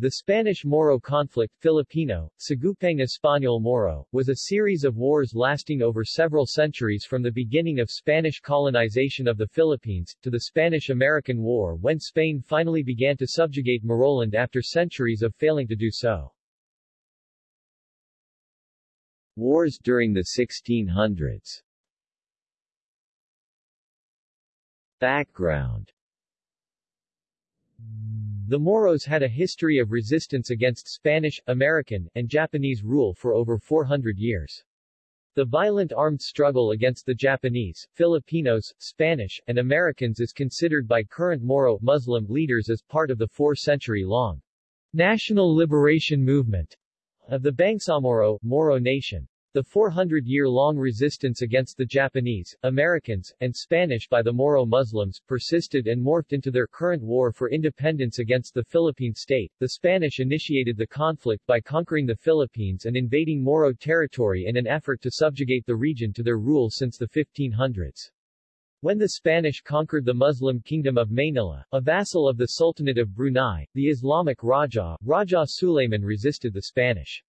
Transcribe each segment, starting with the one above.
The Spanish-Moro conflict Filipino, Sagupang Español-Moro, was a series of wars lasting over several centuries from the beginning of Spanish colonization of the Philippines, to the Spanish-American War when Spain finally began to subjugate Moroland after centuries of failing to do so. Wars during the 1600s Background the Moros had a history of resistance against Spanish, American, and Japanese rule for over 400 years. The violent armed struggle against the Japanese, Filipinos, Spanish, and Americans is considered by current Moro Muslim leaders as part of the four-century-long National Liberation Movement of the Bangsamoro Moro Nation. The 400-year-long resistance against the Japanese, Americans, and Spanish by the Moro Muslims persisted and morphed into their current war for independence against the Philippine state. The Spanish initiated the conflict by conquering the Philippines and invading Moro territory in an effort to subjugate the region to their rule since the 1500s. When the Spanish conquered the Muslim kingdom of Manila, a vassal of the Sultanate of Brunei, the Islamic Raja, Raja Suleiman resisted the Spanish.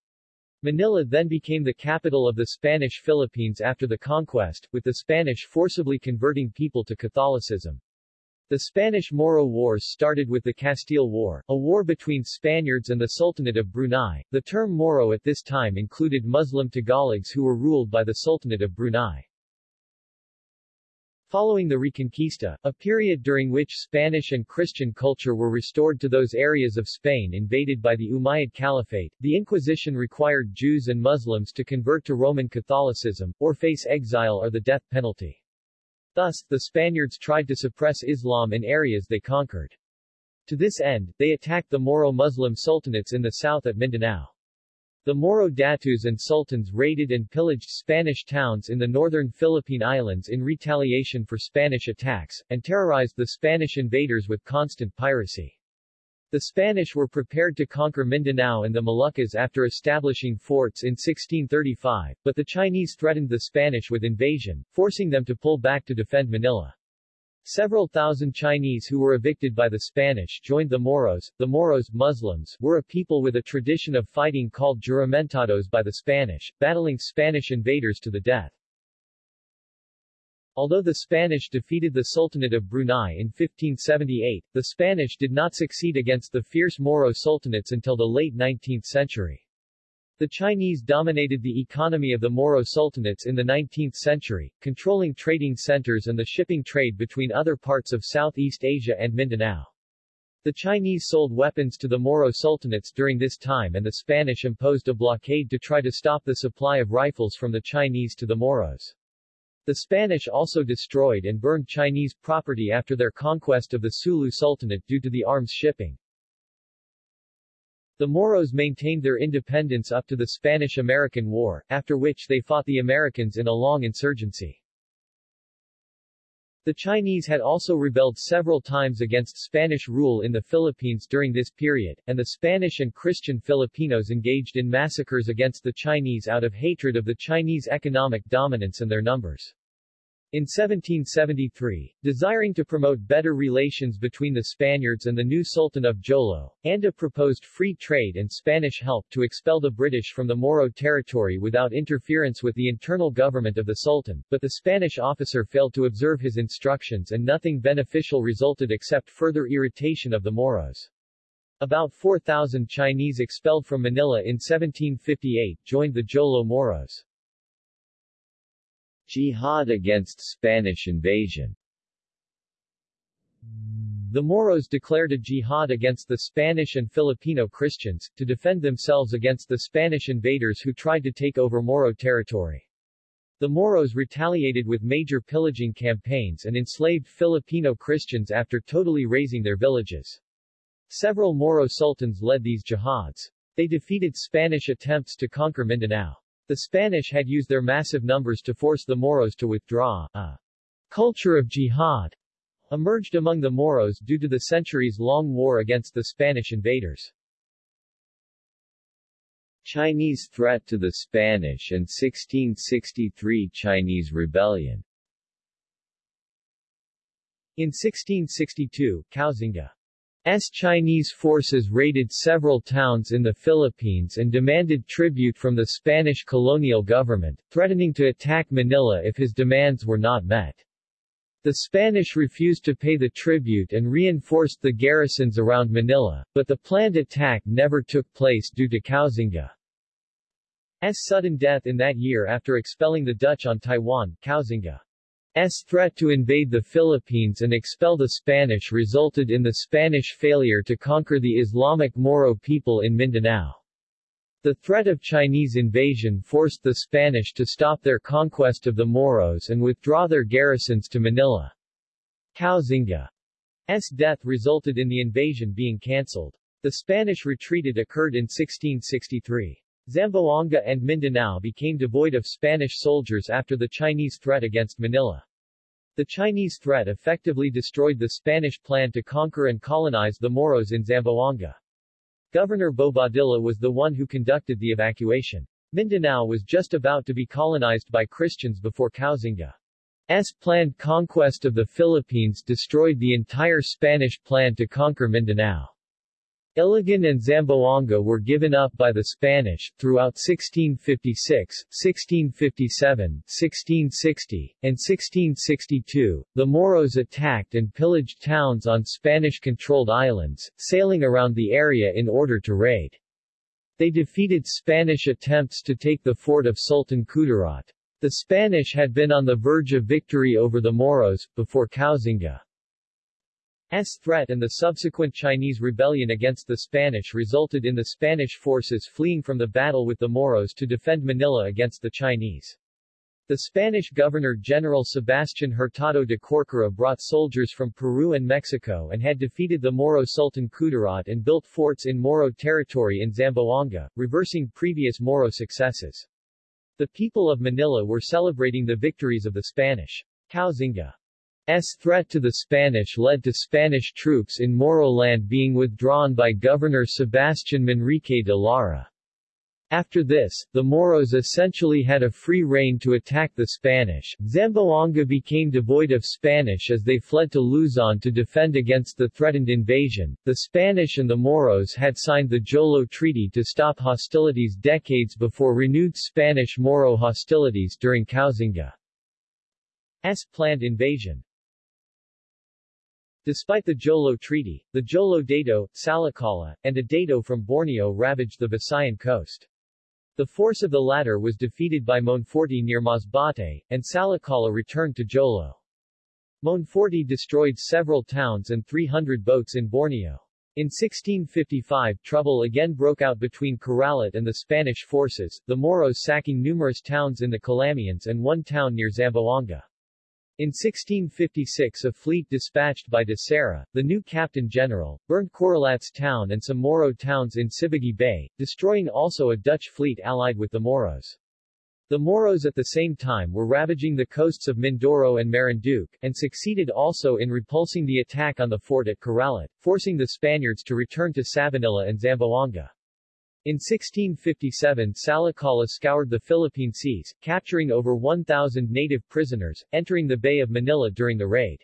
Manila then became the capital of the Spanish Philippines after the conquest, with the Spanish forcibly converting people to Catholicism. The Spanish-Moro Wars started with the Castile War, a war between Spaniards and the Sultanate of Brunei. The term Moro at this time included Muslim Tagalogs who were ruled by the Sultanate of Brunei. Following the Reconquista, a period during which Spanish and Christian culture were restored to those areas of Spain invaded by the Umayyad Caliphate, the Inquisition required Jews and Muslims to convert to Roman Catholicism, or face exile or the death penalty. Thus, the Spaniards tried to suppress Islam in areas they conquered. To this end, they attacked the Moro Muslim sultanates in the south at Mindanao. The Moro datus and sultans raided and pillaged Spanish towns in the northern Philippine Islands in retaliation for Spanish attacks, and terrorized the Spanish invaders with constant piracy. The Spanish were prepared to conquer Mindanao and the Moluccas after establishing forts in 1635, but the Chinese threatened the Spanish with invasion, forcing them to pull back to defend Manila. Several thousand Chinese who were evicted by the Spanish joined the Moros. The Moros, Muslims, were a people with a tradition of fighting called juramentados by the Spanish, battling Spanish invaders to the death. Although the Spanish defeated the Sultanate of Brunei in 1578, the Spanish did not succeed against the fierce Moro sultanates until the late 19th century. The Chinese dominated the economy of the Moro sultanates in the 19th century, controlling trading centers and the shipping trade between other parts of Southeast Asia and Mindanao. The Chinese sold weapons to the Moro sultanates during this time and the Spanish imposed a blockade to try to stop the supply of rifles from the Chinese to the Moros. The Spanish also destroyed and burned Chinese property after their conquest of the Sulu Sultanate due to the arms shipping. The Moros maintained their independence up to the Spanish-American War, after which they fought the Americans in a long insurgency. The Chinese had also rebelled several times against Spanish rule in the Philippines during this period, and the Spanish and Christian Filipinos engaged in massacres against the Chinese out of hatred of the Chinese economic dominance and their numbers. In 1773, desiring to promote better relations between the Spaniards and the new Sultan of Jolo, Anda proposed free trade and Spanish help to expel the British from the Moro territory without interference with the internal government of the Sultan, but the Spanish officer failed to observe his instructions and nothing beneficial resulted except further irritation of the Moros. About 4,000 Chinese expelled from Manila in 1758 joined the Jolo Moros. Jihad against Spanish invasion The Moros declared a jihad against the Spanish and Filipino Christians, to defend themselves against the Spanish invaders who tried to take over Moro territory. The Moros retaliated with major pillaging campaigns and enslaved Filipino Christians after totally razing their villages. Several Moro sultans led these jihads. They defeated Spanish attempts to conquer Mindanao. The Spanish had used their massive numbers to force the Moros to withdraw. A culture of jihad emerged among the Moros due to the centuries-long war against the Spanish invaders. Chinese threat to the Spanish and 1663 Chinese rebellion In 1662, Koxinga S. Chinese forces raided several towns in the Philippines and demanded tribute from the Spanish colonial government, threatening to attack Manila if his demands were not met. The Spanish refused to pay the tribute and reinforced the garrisons around Manila, but the planned attack never took place due to Koxinga's sudden death in that year after expelling the Dutch on Taiwan. Koxinga S threat to invade the Philippines and expel the Spanish resulted in the Spanish failure to conquer the Islamic Moro people in Mindanao. The threat of Chinese invasion forced the Spanish to stop their conquest of the Moros and withdraw their garrisons to Manila. Koxinga's death resulted in the invasion being cancelled. The Spanish retreated occurred in 1663. Zamboanga and Mindanao became devoid of Spanish soldiers after the Chinese threat against Manila. The Chinese threat effectively destroyed the Spanish plan to conquer and colonize the Moros in Zamboanga. Governor Bobadilla was the one who conducted the evacuation. Mindanao was just about to be colonized by Christians before Koxinga's planned conquest of the Philippines destroyed the entire Spanish plan to conquer Mindanao. Iligan and Zamboanga were given up by the Spanish. Throughout 1656, 1657, 1660, and 1662, the Moros attacked and pillaged towns on Spanish-controlled islands, sailing around the area in order to raid. They defeated Spanish attempts to take the fort of Sultan Kudarat. The Spanish had been on the verge of victory over the Moros, before Koxinga. S threat and the subsequent Chinese rebellion against the Spanish resulted in the Spanish forces fleeing from the battle with the Moros to defend Manila against the Chinese. The Spanish Governor-General Sebastián Hurtado de Corcuera brought soldiers from Peru and Mexico and had defeated the Moro Sultan Kudarat and built forts in Moro territory in Zamboanga, reversing previous Moro successes. The people of Manila were celebrating the victories of the Spanish. Koxinga S threat to the Spanish led to Spanish troops in Moroland being withdrawn by Governor Sebastián Manrique de Lara. After this, the Moros essentially had a free rein to attack the Spanish. Zamboanga became devoid of Spanish as they fled to Luzon to defend against the threatened invasion. The Spanish and the Moros had signed the Jolo Treaty to stop hostilities decades before renewed Spanish-Moro hostilities during Koxinga's planned invasion. Despite the Jolo Treaty, the Jolo Dato, Salakala, and a Dato from Borneo ravaged the Visayan coast. The force of the latter was defeated by Monforte near Masbate, and Salakala returned to Jolo. Monforte destroyed several towns and 300 boats in Borneo. In 1655 trouble again broke out between Corralat and the Spanish forces, the Moros sacking numerous towns in the Calamians and one town near Zamboanga. In 1656 a fleet dispatched by de Serra, the new captain-general, burned Corralat's town and some Moro towns in Sibugay Bay, destroying also a Dutch fleet allied with the Moros. The Moros at the same time were ravaging the coasts of Mindoro and Marinduque, and succeeded also in repulsing the attack on the fort at Corralat, forcing the Spaniards to return to Sabanilla and Zamboanga. In 1657 Salakala scoured the Philippine seas, capturing over 1,000 native prisoners, entering the Bay of Manila during the raid.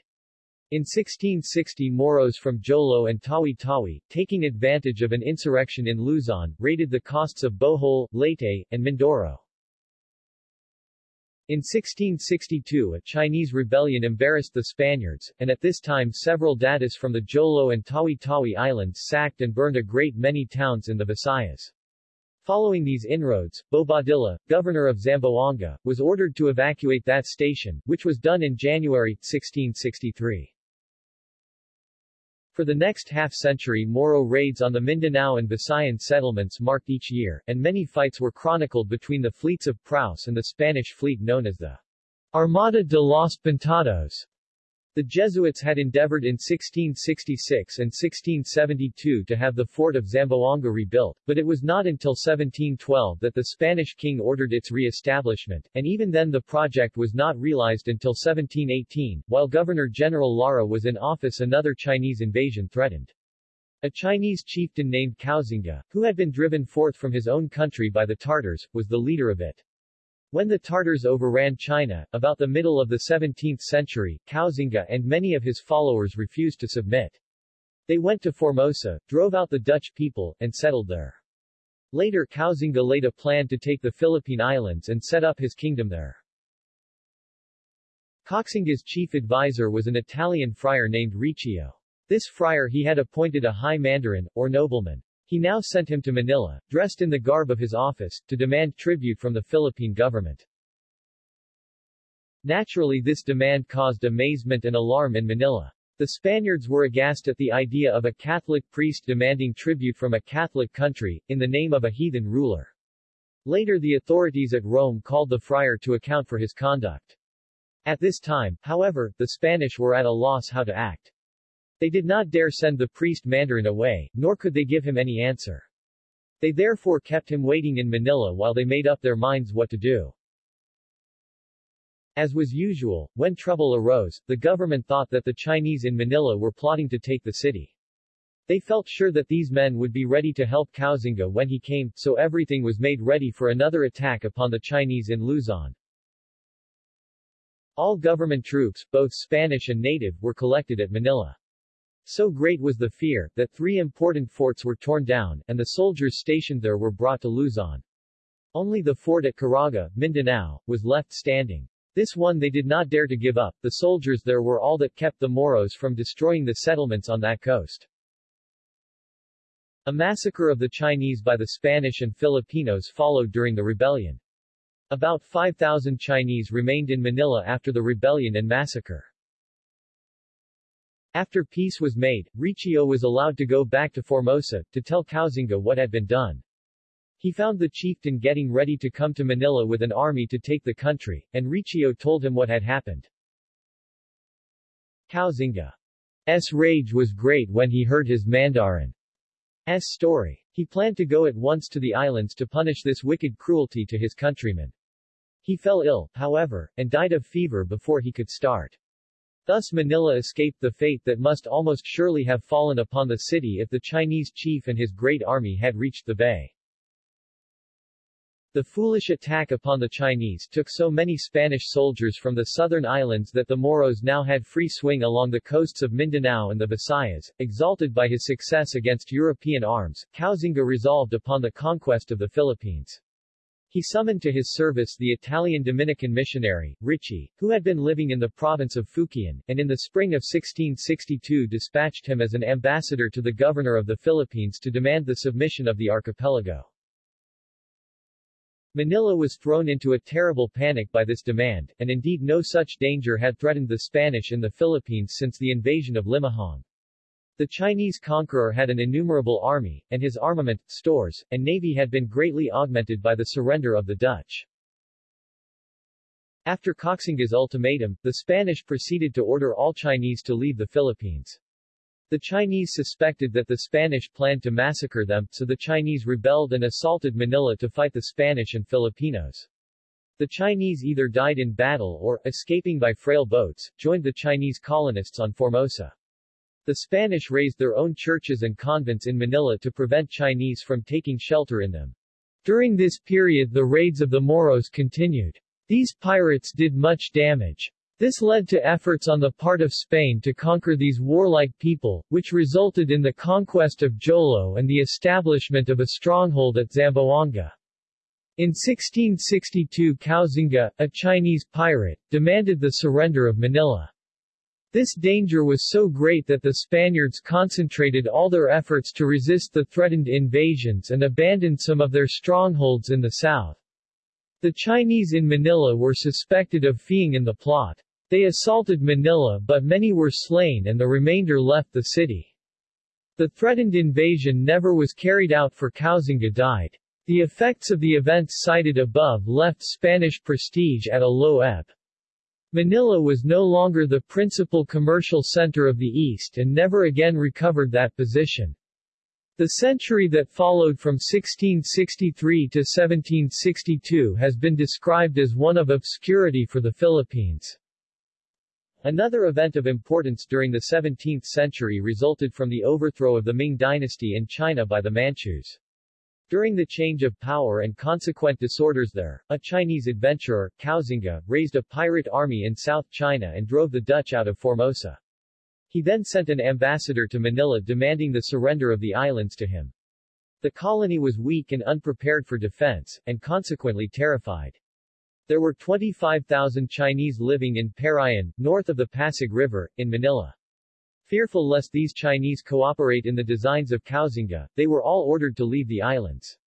In 1660 Moros from Jolo and Tawi-Tawi, taking advantage of an insurrection in Luzon, raided the coasts of Bohol, Leyte, and Mindoro. In 1662 a Chinese rebellion embarrassed the Spaniards, and at this time several datos from the Jolo and Tawi-Tawi islands sacked and burned a great many towns in the Visayas. Following these inroads, Bobadilla, governor of Zamboanga, was ordered to evacuate that station, which was done in January, 1663. For the next half-century Moro raids on the Mindanao and Visayan settlements marked each year, and many fights were chronicled between the fleets of Praus and the Spanish fleet known as the Armada de los Pintados. The Jesuits had endeavored in 1666 and 1672 to have the fort of Zamboanga rebuilt, but it was not until 1712 that the Spanish king ordered its re-establishment, and even then the project was not realized until 1718, while Governor-General Lara was in office another Chinese invasion threatened. A Chinese chieftain named Koxinga, who had been driven forth from his own country by the Tartars, was the leader of it. When the Tartars overran China, about the middle of the 17th century, Koxinga and many of his followers refused to submit. They went to Formosa, drove out the Dutch people, and settled there. Later Koxinga laid a plan to take the Philippine Islands and set up his kingdom there. Koxinga's chief advisor was an Italian friar named Riccio. This friar he had appointed a high mandarin, or nobleman. He now sent him to Manila, dressed in the garb of his office, to demand tribute from the Philippine government. Naturally this demand caused amazement and alarm in Manila. The Spaniards were aghast at the idea of a Catholic priest demanding tribute from a Catholic country, in the name of a heathen ruler. Later the authorities at Rome called the friar to account for his conduct. At this time, however, the Spanish were at a loss how to act. They did not dare send the priest Mandarin away, nor could they give him any answer. They therefore kept him waiting in Manila while they made up their minds what to do. As was usual, when trouble arose, the government thought that the Chinese in Manila were plotting to take the city. They felt sure that these men would be ready to help Koxinga when he came, so everything was made ready for another attack upon the Chinese in Luzon. All government troops, both Spanish and native, were collected at Manila. So great was the fear, that three important forts were torn down, and the soldiers stationed there were brought to Luzon. Only the fort at Caraga, Mindanao, was left standing. This one they did not dare to give up, the soldiers there were all that kept the Moros from destroying the settlements on that coast. A massacre of the Chinese by the Spanish and Filipinos followed during the rebellion. About 5,000 Chinese remained in Manila after the rebellion and massacre. After peace was made, Riccio was allowed to go back to Formosa, to tell Koxinga what had been done. He found the chieftain getting ready to come to Manila with an army to take the country, and Riccio told him what had happened. Koxinga's rage was great when he heard his Mandarin's story. He planned to go at once to the islands to punish this wicked cruelty to his countrymen. He fell ill, however, and died of fever before he could start. Thus Manila escaped the fate that must almost surely have fallen upon the city if the Chinese chief and his great army had reached the bay. The foolish attack upon the Chinese took so many Spanish soldiers from the southern islands that the Moros now had free swing along the coasts of Mindanao and the Visayas. Exalted by his success against European arms, Koxinga resolved upon the conquest of the Philippines. He summoned to his service the Italian Dominican missionary, Ricci, who had been living in the province of Fukien, and in the spring of 1662 dispatched him as an ambassador to the governor of the Philippines to demand the submission of the archipelago. Manila was thrown into a terrible panic by this demand, and indeed no such danger had threatened the Spanish in the Philippines since the invasion of Limahong. The Chinese conqueror had an innumerable army, and his armament, stores, and navy had been greatly augmented by the surrender of the Dutch. After Koxinga's ultimatum, the Spanish proceeded to order all Chinese to leave the Philippines. The Chinese suspected that the Spanish planned to massacre them, so the Chinese rebelled and assaulted Manila to fight the Spanish and Filipinos. The Chinese either died in battle or, escaping by frail boats, joined the Chinese colonists on Formosa. The Spanish raised their own churches and convents in Manila to prevent Chinese from taking shelter in them. During this period the raids of the Moros continued. These pirates did much damage. This led to efforts on the part of Spain to conquer these warlike people, which resulted in the conquest of Jolo and the establishment of a stronghold at Zamboanga. In 1662 Koxinga, a Chinese pirate, demanded the surrender of Manila. This danger was so great that the Spaniards concentrated all their efforts to resist the threatened invasions and abandoned some of their strongholds in the south. The Chinese in Manila were suspected of feeing in the plot. They assaulted Manila but many were slain and the remainder left the city. The threatened invasion never was carried out for Koxinga died. The effects of the events cited above left Spanish prestige at a low ebb. Manila was no longer the principal commercial center of the East and never again recovered that position. The century that followed from 1663 to 1762 has been described as one of obscurity for the Philippines. Another event of importance during the 17th century resulted from the overthrow of the Ming dynasty in China by the Manchus. During the change of power and consequent disorders there, a Chinese adventurer, Koxinga, raised a pirate army in South China and drove the Dutch out of Formosa. He then sent an ambassador to Manila demanding the surrender of the islands to him. The colony was weak and unprepared for defense, and consequently terrified. There were 25,000 Chinese living in Parian, north of the Pasig River, in Manila. Fearful lest these Chinese cooperate in the designs of Koxinga, they were all ordered to leave the islands.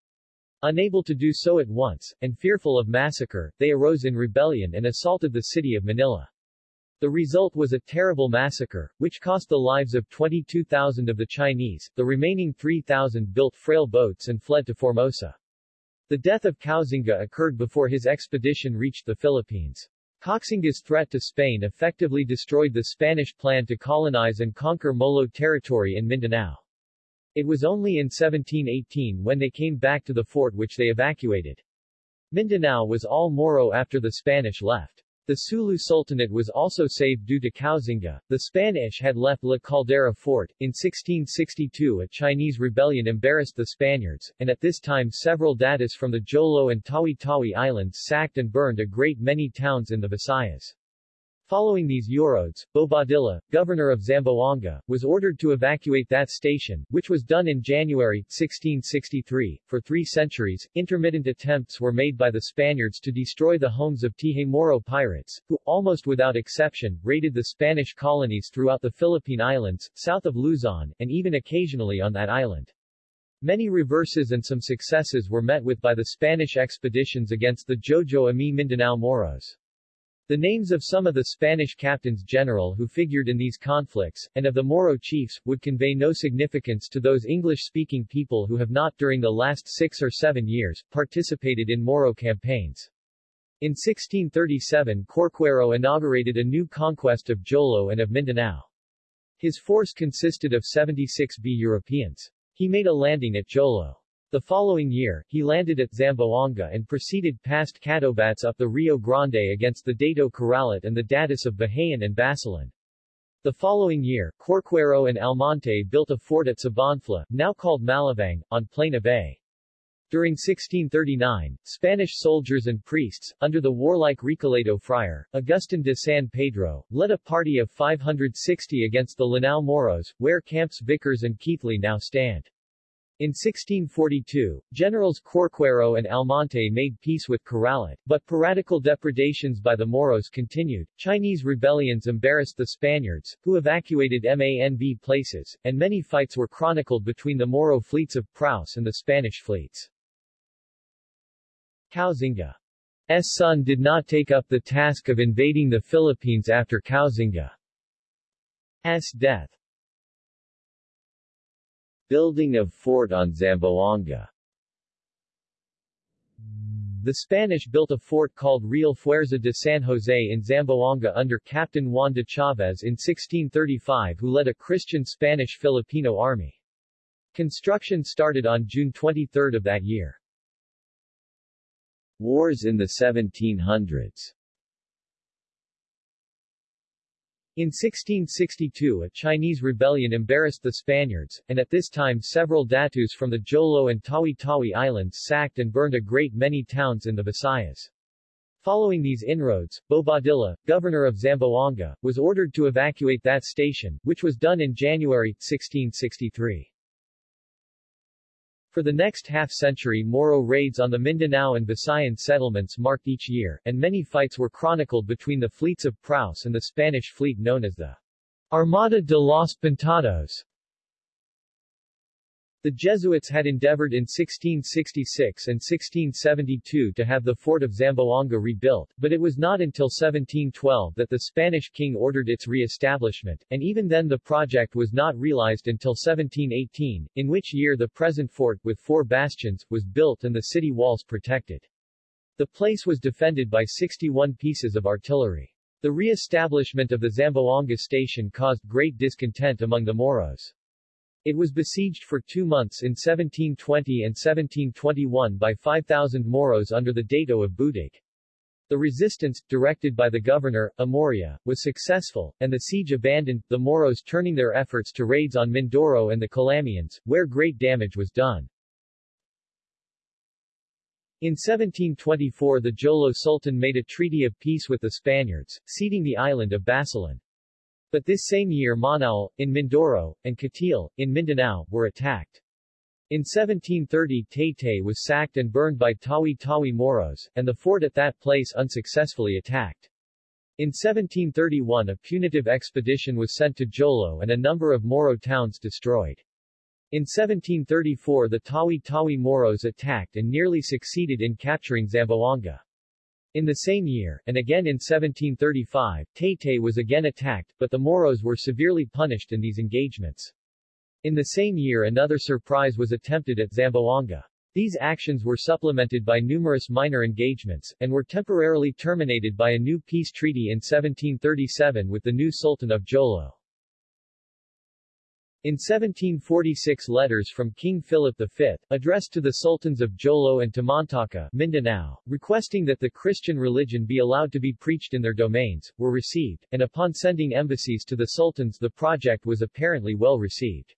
Unable to do so at once, and fearful of massacre, they arose in rebellion and assaulted the city of Manila. The result was a terrible massacre, which cost the lives of 22,000 of the Chinese, the remaining 3,000 built frail boats and fled to Formosa. The death of Koxinga occurred before his expedition reached the Philippines. Koxinga's threat to Spain effectively destroyed the Spanish plan to colonize and conquer Moro territory in Mindanao. It was only in 1718 when they came back to the fort which they evacuated. Mindanao was all Moro after the Spanish left. The Sulu Sultanate was also saved due to Koxinga. The Spanish had left La Caldera Fort. In 1662 a Chinese rebellion embarrassed the Spaniards, and at this time several datus from the Jolo and Tawi-Tawi Islands sacked and burned a great many towns in the Visayas. Following these Eurodes, Bobadilla, governor of Zamboanga, was ordered to evacuate that station, which was done in January, 1663. For three centuries, intermittent attempts were made by the Spaniards to destroy the homes of Tihemoro pirates, who, almost without exception, raided the Spanish colonies throughout the Philippine Islands, south of Luzon, and even occasionally on that island. Many reverses and some successes were met with by the Spanish expeditions against the Jolo Ami Mindanao Moros. The names of some of the Spanish captains general who figured in these conflicts, and of the Moro chiefs, would convey no significance to those English-speaking people who have not during the last six or seven years, participated in Moro campaigns. In 1637 Corcuera inaugurated a new conquest of Jolo and of Mindanao. His force consisted of 76 B Europeans. He made a landing at Jolo. The following year, he landed at Zamboanga and proceeded past Catobats up the Rio Grande against the Dato Corralat and the Datus of Bahayan and Basilan. The following year, Corcuera and Almonte built a fort at Sabanilla, now called Malabang, on Plana Bay. During 1639, Spanish soldiers and priests, under the warlike Recoleto friar, Agustin de San Pedro, led a party of 560 against the Lanao Moros, where Camps Vicars and Keithley now stand. In 1642, Generals Corcuera and Almonte made peace with Corralat, but piratical depredations by the Moros continued. Chinese rebellions embarrassed the Spaniards, who evacuated MANB places, and many fights were chronicled between the Moro fleets of Praus and the Spanish fleets. Koxinga's son did not take up the task of invading the Philippines after Koxinga's death. Building of fort on Zamboanga The Spanish built a fort called Real Fuerza de San Jose in Zamboanga under Captain Juan de Chavez in 1635 who led a Christian Spanish-Filipino army. Construction started on June 23 of that year. Wars in the 1700s In 1662 a Chinese rebellion embarrassed the Spaniards, and at this time several datus from the Jolo and Tawi-Tawi Islands sacked and burned a great many towns in the Visayas. Following these inroads, Bobadilla, governor of Zamboanga, was ordered to evacuate that station, which was done in January, 1663. For the next half-century Moro raids on the Mindanao and Visayan settlements marked each year, and many fights were chronicled between the fleets of Praus and the Spanish fleet known as the Armada de los Pintados. The Jesuits had endeavored in 1666 and 1672 to have the fort of Zamboanga rebuilt, but it was not until 1712 that the Spanish king ordered its re-establishment, and even then the project was not realized until 1718, in which year the present fort, with four bastions, was built and the city walls protected. The place was defended by 61 pieces of artillery. The re-establishment of the Zamboanga station caused great discontent among the Moros. It was besieged for two months in 1720 and 1721 by 5,000 Moros under the Dato of Budig. The resistance, directed by the governor, Amoria, was successful, and the siege abandoned, the Moros turning their efforts to raids on Mindoro and the Calamians, where great damage was done. In 1724 the Jolo Sultan made a treaty of peace with the Spaniards, ceding the island of Basilan. But this same year Manaul, in Mindoro, and Katil, in Mindanao, were attacked. In 1730 Taytay was sacked and burned by Tawi-Tawi Moros, and the fort at that place unsuccessfully attacked. In 1731 a punitive expedition was sent to Jolo and a number of Moro towns destroyed. In 1734 the Tawi-Tawi Moros attacked and nearly succeeded in capturing Zamboanga. In the same year, and again in 1735, Taytay was again attacked, but the Moros were severely punished in these engagements. In the same year another surprise was attempted at Zamboanga. These actions were supplemented by numerous minor engagements, and were temporarily terminated by a new peace treaty in 1737 with the new Sultan of Jolo. In 1746 letters from King Philip V, addressed to the sultans of Jolo and Tamantaka, Mindanao, requesting that the Christian religion be allowed to be preached in their domains, were received, and upon sending embassies to the sultans the project was apparently well received.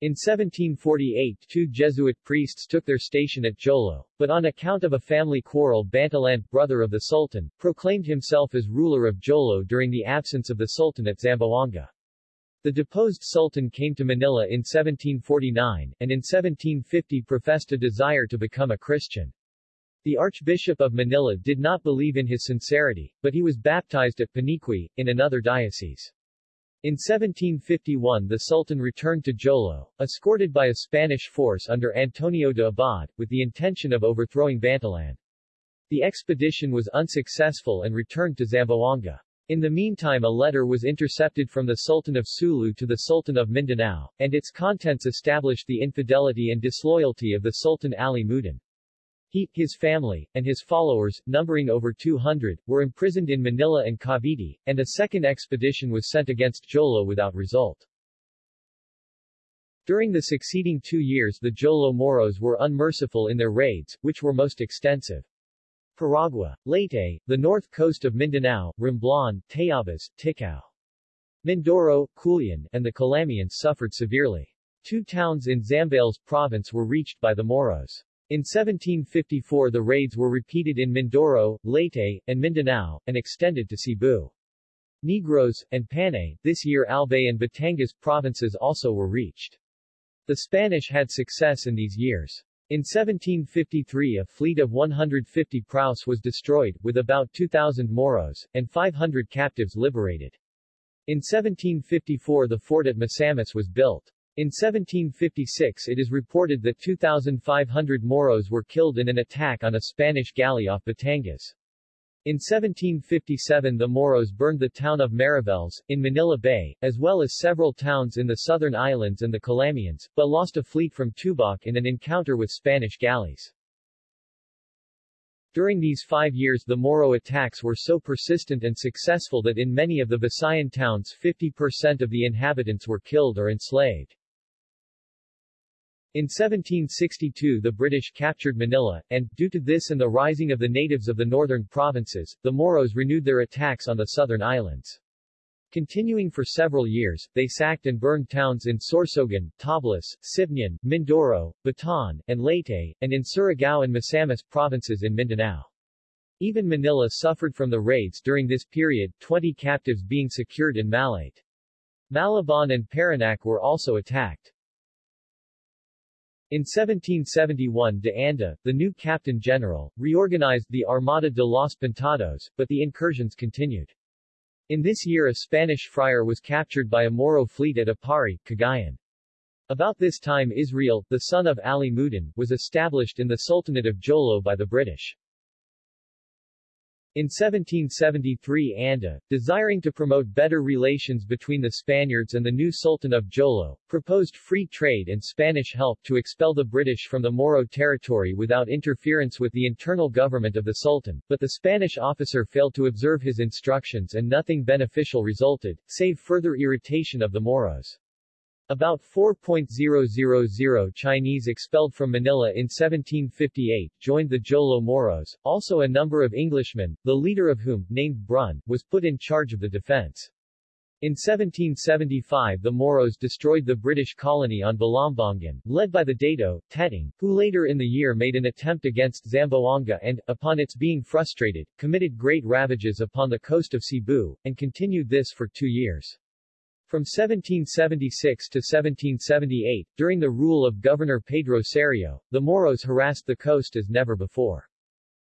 In 1748 two Jesuit priests took their station at Jolo, but on account of a family quarrel Bantilan, brother of the Sultan, proclaimed himself as ruler of Jolo during the absence of the Sultan at Zamboanga. The deposed Sultan came to Manila in 1749, and in 1750 professed a desire to become a Christian. The Archbishop of Manila did not believe in his sincerity, but he was baptized at Paniqui, in another diocese. In 1751 the Sultan returned to Jolo, escorted by a Spanish force under Antonio de Abad, with the intention of overthrowing Bantilan. The expedition was unsuccessful and returned to Zamboanga. In the meantime a letter was intercepted from the Sultan of Sulu to the Sultan of Mindanao, and its contents established the infidelity and disloyalty of the Sultan Ali Mudin. He, his family, and his followers, numbering over 200, were imprisoned in Manila and Cavite, and a second expedition was sent against Jolo without result. During the succeeding two years the Jolo Moros were unmerciful in their raids, which were most extensive. Paragua, Leyte, the north coast of Mindanao, Romblon, Tayabas, Ticao. Mindoro, Culion, and the Calamians suffered severely. Two towns in Zambales province were reached by the Moros. In 1754 the raids were repeated in Mindoro, Leyte, and Mindanao, and extended to Cebu. Negros, and Panay, this year Albay and Batangas provinces also were reached. The Spanish had success in these years. In 1753 a fleet of 150 praus was destroyed, with about 2,000 Moros, and 500 captives liberated. In 1754 the fort at Misamis was built. In 1756 it is reported that 2,500 Moros were killed in an attack on a Spanish galley off Batangas. In 1757 the Moros burned the town of Mariveles, in Manila Bay, as well as several towns in the southern islands and the Calamians, but lost a fleet from Tubac in an encounter with Spanish galleys. During these five years the Moro attacks were so persistent and successful that in many of the Visayan towns 50% of the inhabitants were killed or enslaved. In 1762 the British captured Manila, and, due to this and the rising of the natives of the northern provinces, the Moros renewed their attacks on the southern islands. Continuing for several years, they sacked and burned towns in Sorsogon, Tablas, Sibnian, Mindoro, Bataan, and Leyte, and in Surigao and Misamis provinces in Mindanao. Even Manila suffered from the raids during this period, 20 captives being secured in Malate. Malabon and Parañaque were also attacked. In 1771 de Anda, the new captain general, reorganized the Armada de los Pintados, but the incursions continued. In this year a Spanish friar was captured by a Moro fleet at Aparri, Cagayan. About this time Israel, the son of Ali Mudin, was established in the Sultanate of Jolo by the British. In 1773 Anda, desiring to promote better relations between the Spaniards and the new Sultan of Jolo, proposed free trade and Spanish help to expel the British from the Moro territory without interference with the internal government of the Sultan, but the Spanish officer failed to observe his instructions and nothing beneficial resulted, save further irritation of the Moros. About 4.000 Chinese expelled from Manila in 1758 joined the Jolo Moros, also a number of Englishmen, the leader of whom, named Brun, was put in charge of the defense. In 1775 the Moros destroyed the British colony on Balambangan, led by the Dato, Teting, who later in the year made an attempt against Zamboanga and, upon its being frustrated, committed great ravages upon the coast of Cebu, and continued this for two years. From 1776 to 1778, during the rule of Governor Pedro Sarrio, the Moros harassed the coast as never before.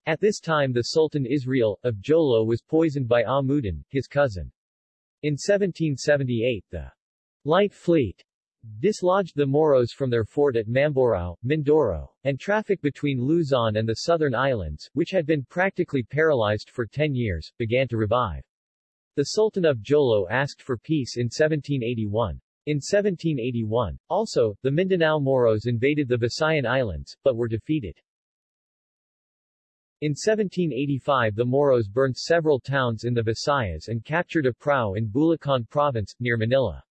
At this time the Sultan Israel, of Jolo was poisoned by Amuddin, his cousin. In 1778 the Light Fleet dislodged the Moros from their fort at Mamburao, Mindoro, and traffic between Luzon and the southern islands, which had been practically paralyzed for ten years, began to revive. The Sultan of Jolo asked for peace in 1781. In 1781, also, the Mindanao Moros invaded the Visayan Islands, but were defeated. In 1785 the Moros burned several towns in the Visayas and captured a prau in Bulacan Province, near Manila.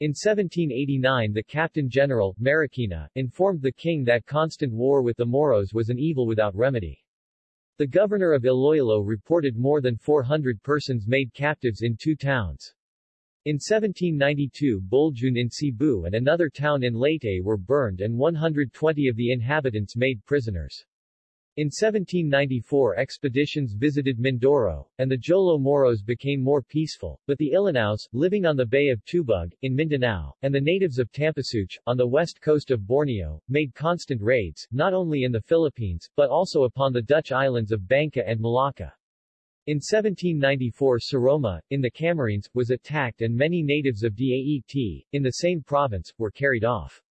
In 1789 the Captain General, Marquina, informed the king that constant war with the Moros was an evil without remedy. The governor of Iloilo reported more than 400 persons made captives in two towns. In 1792 Boljoon in Cebu and another town in Leyte were burned and 120 of the inhabitants made prisoners. In 1794 expeditions visited Mindoro, and the Jolo Moros became more peaceful, but the Ilanaos, living on the Bay of Tubug, in Mindanao, and the natives of Tampasuch, on the west coast of Borneo, made constant raids, not only in the Philippines, but also upon the Dutch islands of Bangka and Malacca. In 1794 Soroma, in the Camarines, was attacked and many natives of Daet, in the same province, were carried off.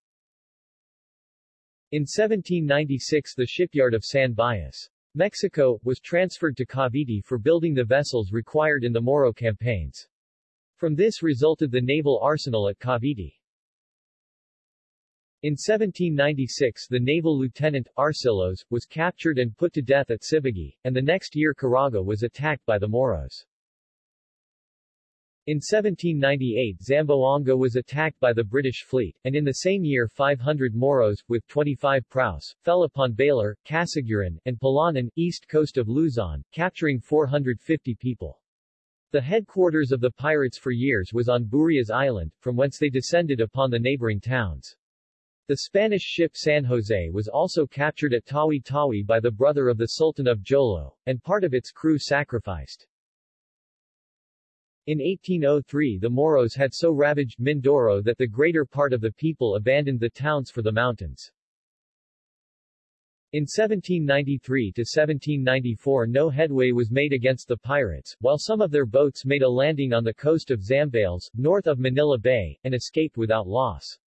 In 1796 the shipyard of San Blas, Mexico, was transferred to Cavite for building the vessels required in the Moro campaigns. From this resulted the naval arsenal at Cavite. In 1796 the naval lieutenant, Arcilos, was captured and put to death at Sibagi, and the next year Caraga was attacked by the Moros. In 1798 Zamboanga was attacked by the British fleet, and in the same year 500 Moros, with 25 praus, fell upon Baler, Casiguran, and Palanan, east coast of Luzon, capturing 450 people. The headquarters of the pirates for years was on Burias Island, from whence they descended upon the neighboring towns. The Spanish ship San Jose was also captured at Tawi-Tawi by the brother of the Sultan of Jolo, and part of its crew sacrificed. In 1803 the Moros had so ravaged Mindoro that the greater part of the people abandoned the towns for the mountains. In 1793 to 1794 no headway was made against the pirates, while some of their boats made a landing on the coast of Zambales, north of Manila Bay, and escaped without loss.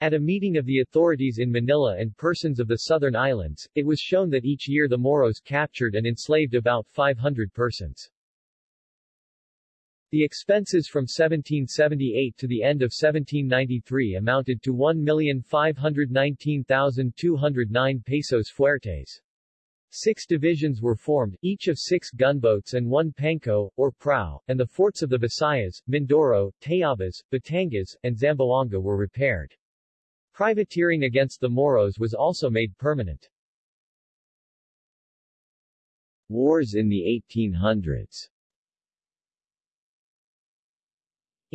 At a meeting of the authorities in Manila and persons of the southern islands, it was shown that each year the Moros captured and enslaved about 500 persons. The expenses from 1778 to the end of 1793 amounted to 1,519,209 pesos fuertes. Six divisions were formed, each of six gunboats and one panko, or prow, and the forts of the Visayas, Mindoro, Tayabas, Batangas, and Zamboanga were repaired. Privateering against the Moros was also made permanent. Wars in the 1800s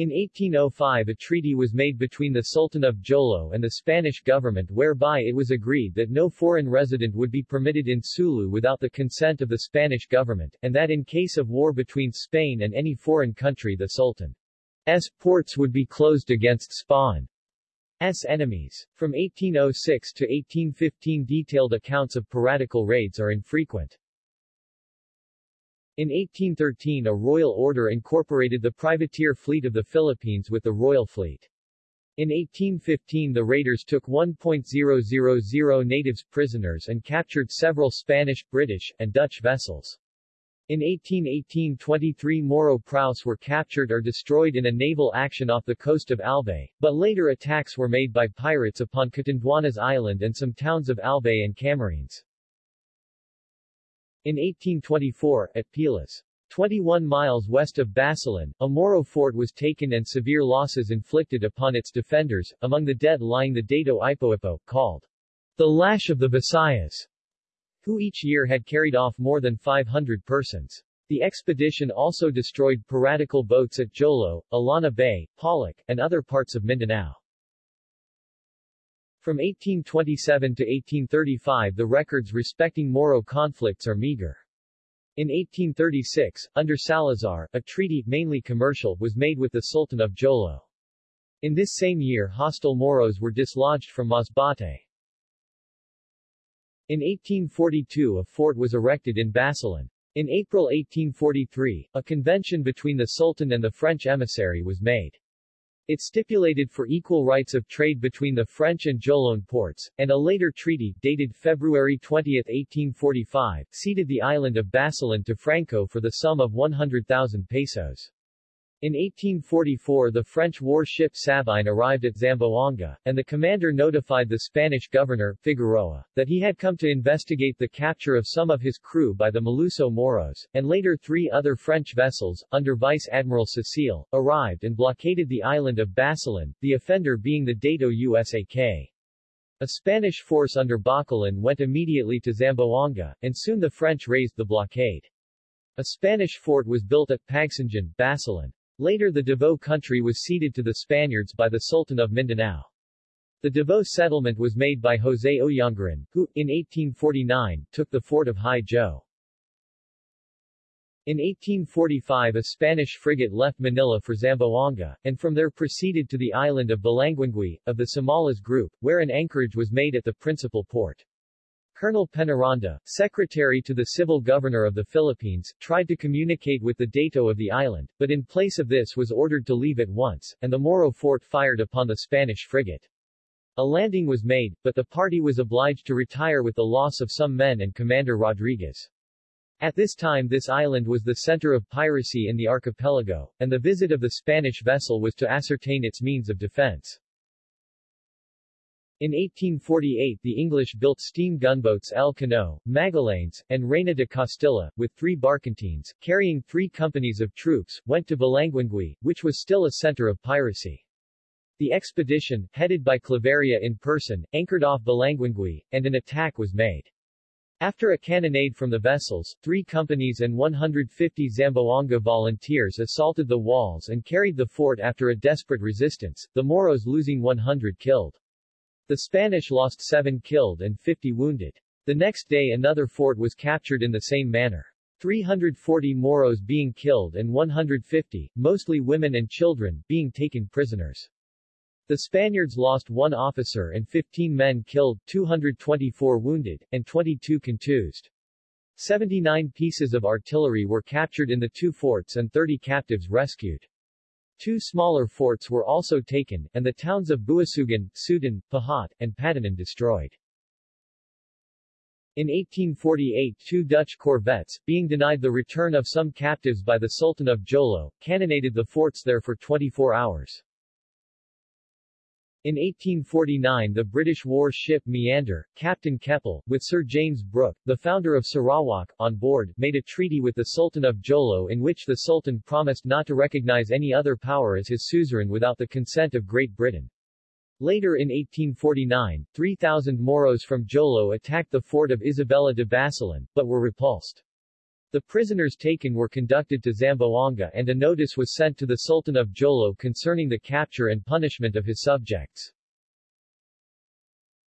In 1805 a treaty was made between the Sultan of Jolo and the Spanish government whereby it was agreed that no foreign resident would be permitted in Sulu without the consent of the Spanish government, and that in case of war between Spain and any foreign country the Sultan's ports would be closed against Spain's enemies. From 1806 to 1815 detailed accounts of piratical raids are infrequent. In 1813 a royal order incorporated the privateer fleet of the Philippines with the Royal Fleet. In 1815 the raiders took 1.000 natives prisoners and captured several Spanish, British, and Dutch vessels. In 1818 23 Moro praus were captured or destroyed in a naval action off the coast of Albay, but later attacks were made by pirates upon Catanduanes Island and some towns of Albay and Camarines. In 1824, at Pilas, 21 miles west of Basilan, a Moro fort was taken and severe losses inflicted upon its defenders, among the dead lying the Dato Ipoipo, called the Lash of the Visayas, who each year had carried off more than 500 persons. The expedition also destroyed piratical boats at Jolo, Alana Bay, Polloc, and other parts of Mindanao. From 1827 to 1835 the records respecting Moro conflicts are meager. In 1836, under Salazar, a treaty, mainly commercial, was made with the Sultan of Jolo. In this same year hostile Moros were dislodged from Masbate. In 1842 a fort was erected in Basilan. In April 1843, a convention between the Sultan and the French emissary was made. It stipulated for equal rights of trade between the French and Jolo ports, and a later treaty, dated February 20, 1845, ceded the island of Basilan to France for the sum of 100,000 pesos. In 1844 the French warship Sabine arrived at Zamboanga, and the commander notified the Spanish governor, Figueroa, that he had come to investigate the capture of some of his crew by the Maluso Moros, and later three other French vessels, under Vice Admiral Cecile, arrived and blockaded the island of Basilan, the offender being the Dato USAK. A Spanish force under Bacalan went immediately to Zamboanga, and soon the French raised the blockade. A Spanish fort was built at Pagsanjan, Basilan. Later the Davao country was ceded to the Spaniards by the Sultan of Mindanao. The Davao settlement was made by José Oyanguren, who, in 1849, took the fort of Hi-Jo. In 1845 a Spanish frigate left Manila for Zamboanga, and from there proceeded to the island of Balanguingui, of the Samalas group, where an anchorage was made at the principal port. Colonel Penaranda, secretary to the civil governor of the Philippines, tried to communicate with the dato of the island, but in place of this was ordered to leave at once, and the Moro fort fired upon the Spanish frigate. A landing was made, but the party was obliged to retire with the loss of some men and Commander Rodriguez. At this time this island was the center of piracy in the archipelago, and the visit of the Spanish vessel was to ascertain its means of defense. In 1848 the English built steam gunboats El Cano, Magallanes, and Reina de Castilla, with three barkentines, carrying three companies of troops, went to Balanguingui, which was still a center of piracy. The expedition, headed by Claveria in person, anchored off Balanguingui, and an attack was made. After a cannonade from the vessels, three companies and 150 Zamboanga volunteers assaulted the walls and carried the fort after a desperate resistance, the Moros losing 100 killed. The Spanish lost 7 killed and 50 wounded. The next day another fort was captured in the same manner. 340 Moros being killed and 150, mostly women and children, being taken prisoners. The Spaniards lost one officer and 15 men killed, 224 wounded, and 22 contused. 79 pieces of artillery were captured in the two forts and 30 captives rescued. Two smaller forts were also taken, and the towns of Buasugan, Sudan, Pahat, and Patanan destroyed. In 1848 two Dutch corvettes, being denied the return of some captives by the Sultan of Jolo, cannonaded the forts there for 24 hours. In 1849 the British war ship Meander, Captain Keppel, with Sir James Brooke, the founder of Sarawak, on board, made a treaty with the Sultan of Jolo in which the Sultan promised not to recognize any other power as his suzerain without the consent of Great Britain. Later in 1849, 3,000 Moros from Jolo attacked the fort of Isabela de Basilan, but were repulsed. The prisoners taken were conducted to Zamboanga and a notice was sent to the Sultan of Jolo concerning the capture and punishment of his subjects.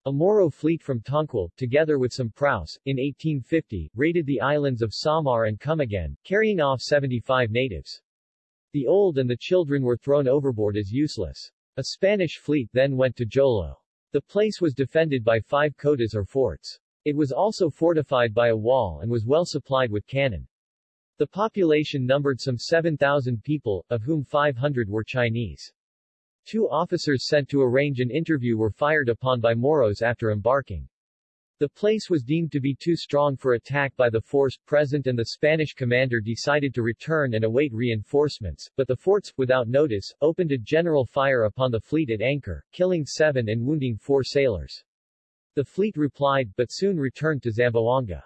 A Moro fleet from Tonquil, together with some praus, in 1850, raided the islands of Samar and Camiguin, carrying off 75 natives. The old and the children were thrown overboard as useless. A Spanish fleet then went to Jolo. The place was defended by five kotas or forts. It was also fortified by a wall and was well supplied with cannon. The population numbered some 7,000 people, of whom 500 were Chinese. Two officers sent to arrange an interview were fired upon by Moros after embarking. The place was deemed to be too strong for attack by the force present and the Spanish commander decided to return and await reinforcements, but the forts, without notice, opened a general fire upon the fleet at anchor, killing seven and wounding four sailors. The fleet replied, but soon returned to Zamboanga.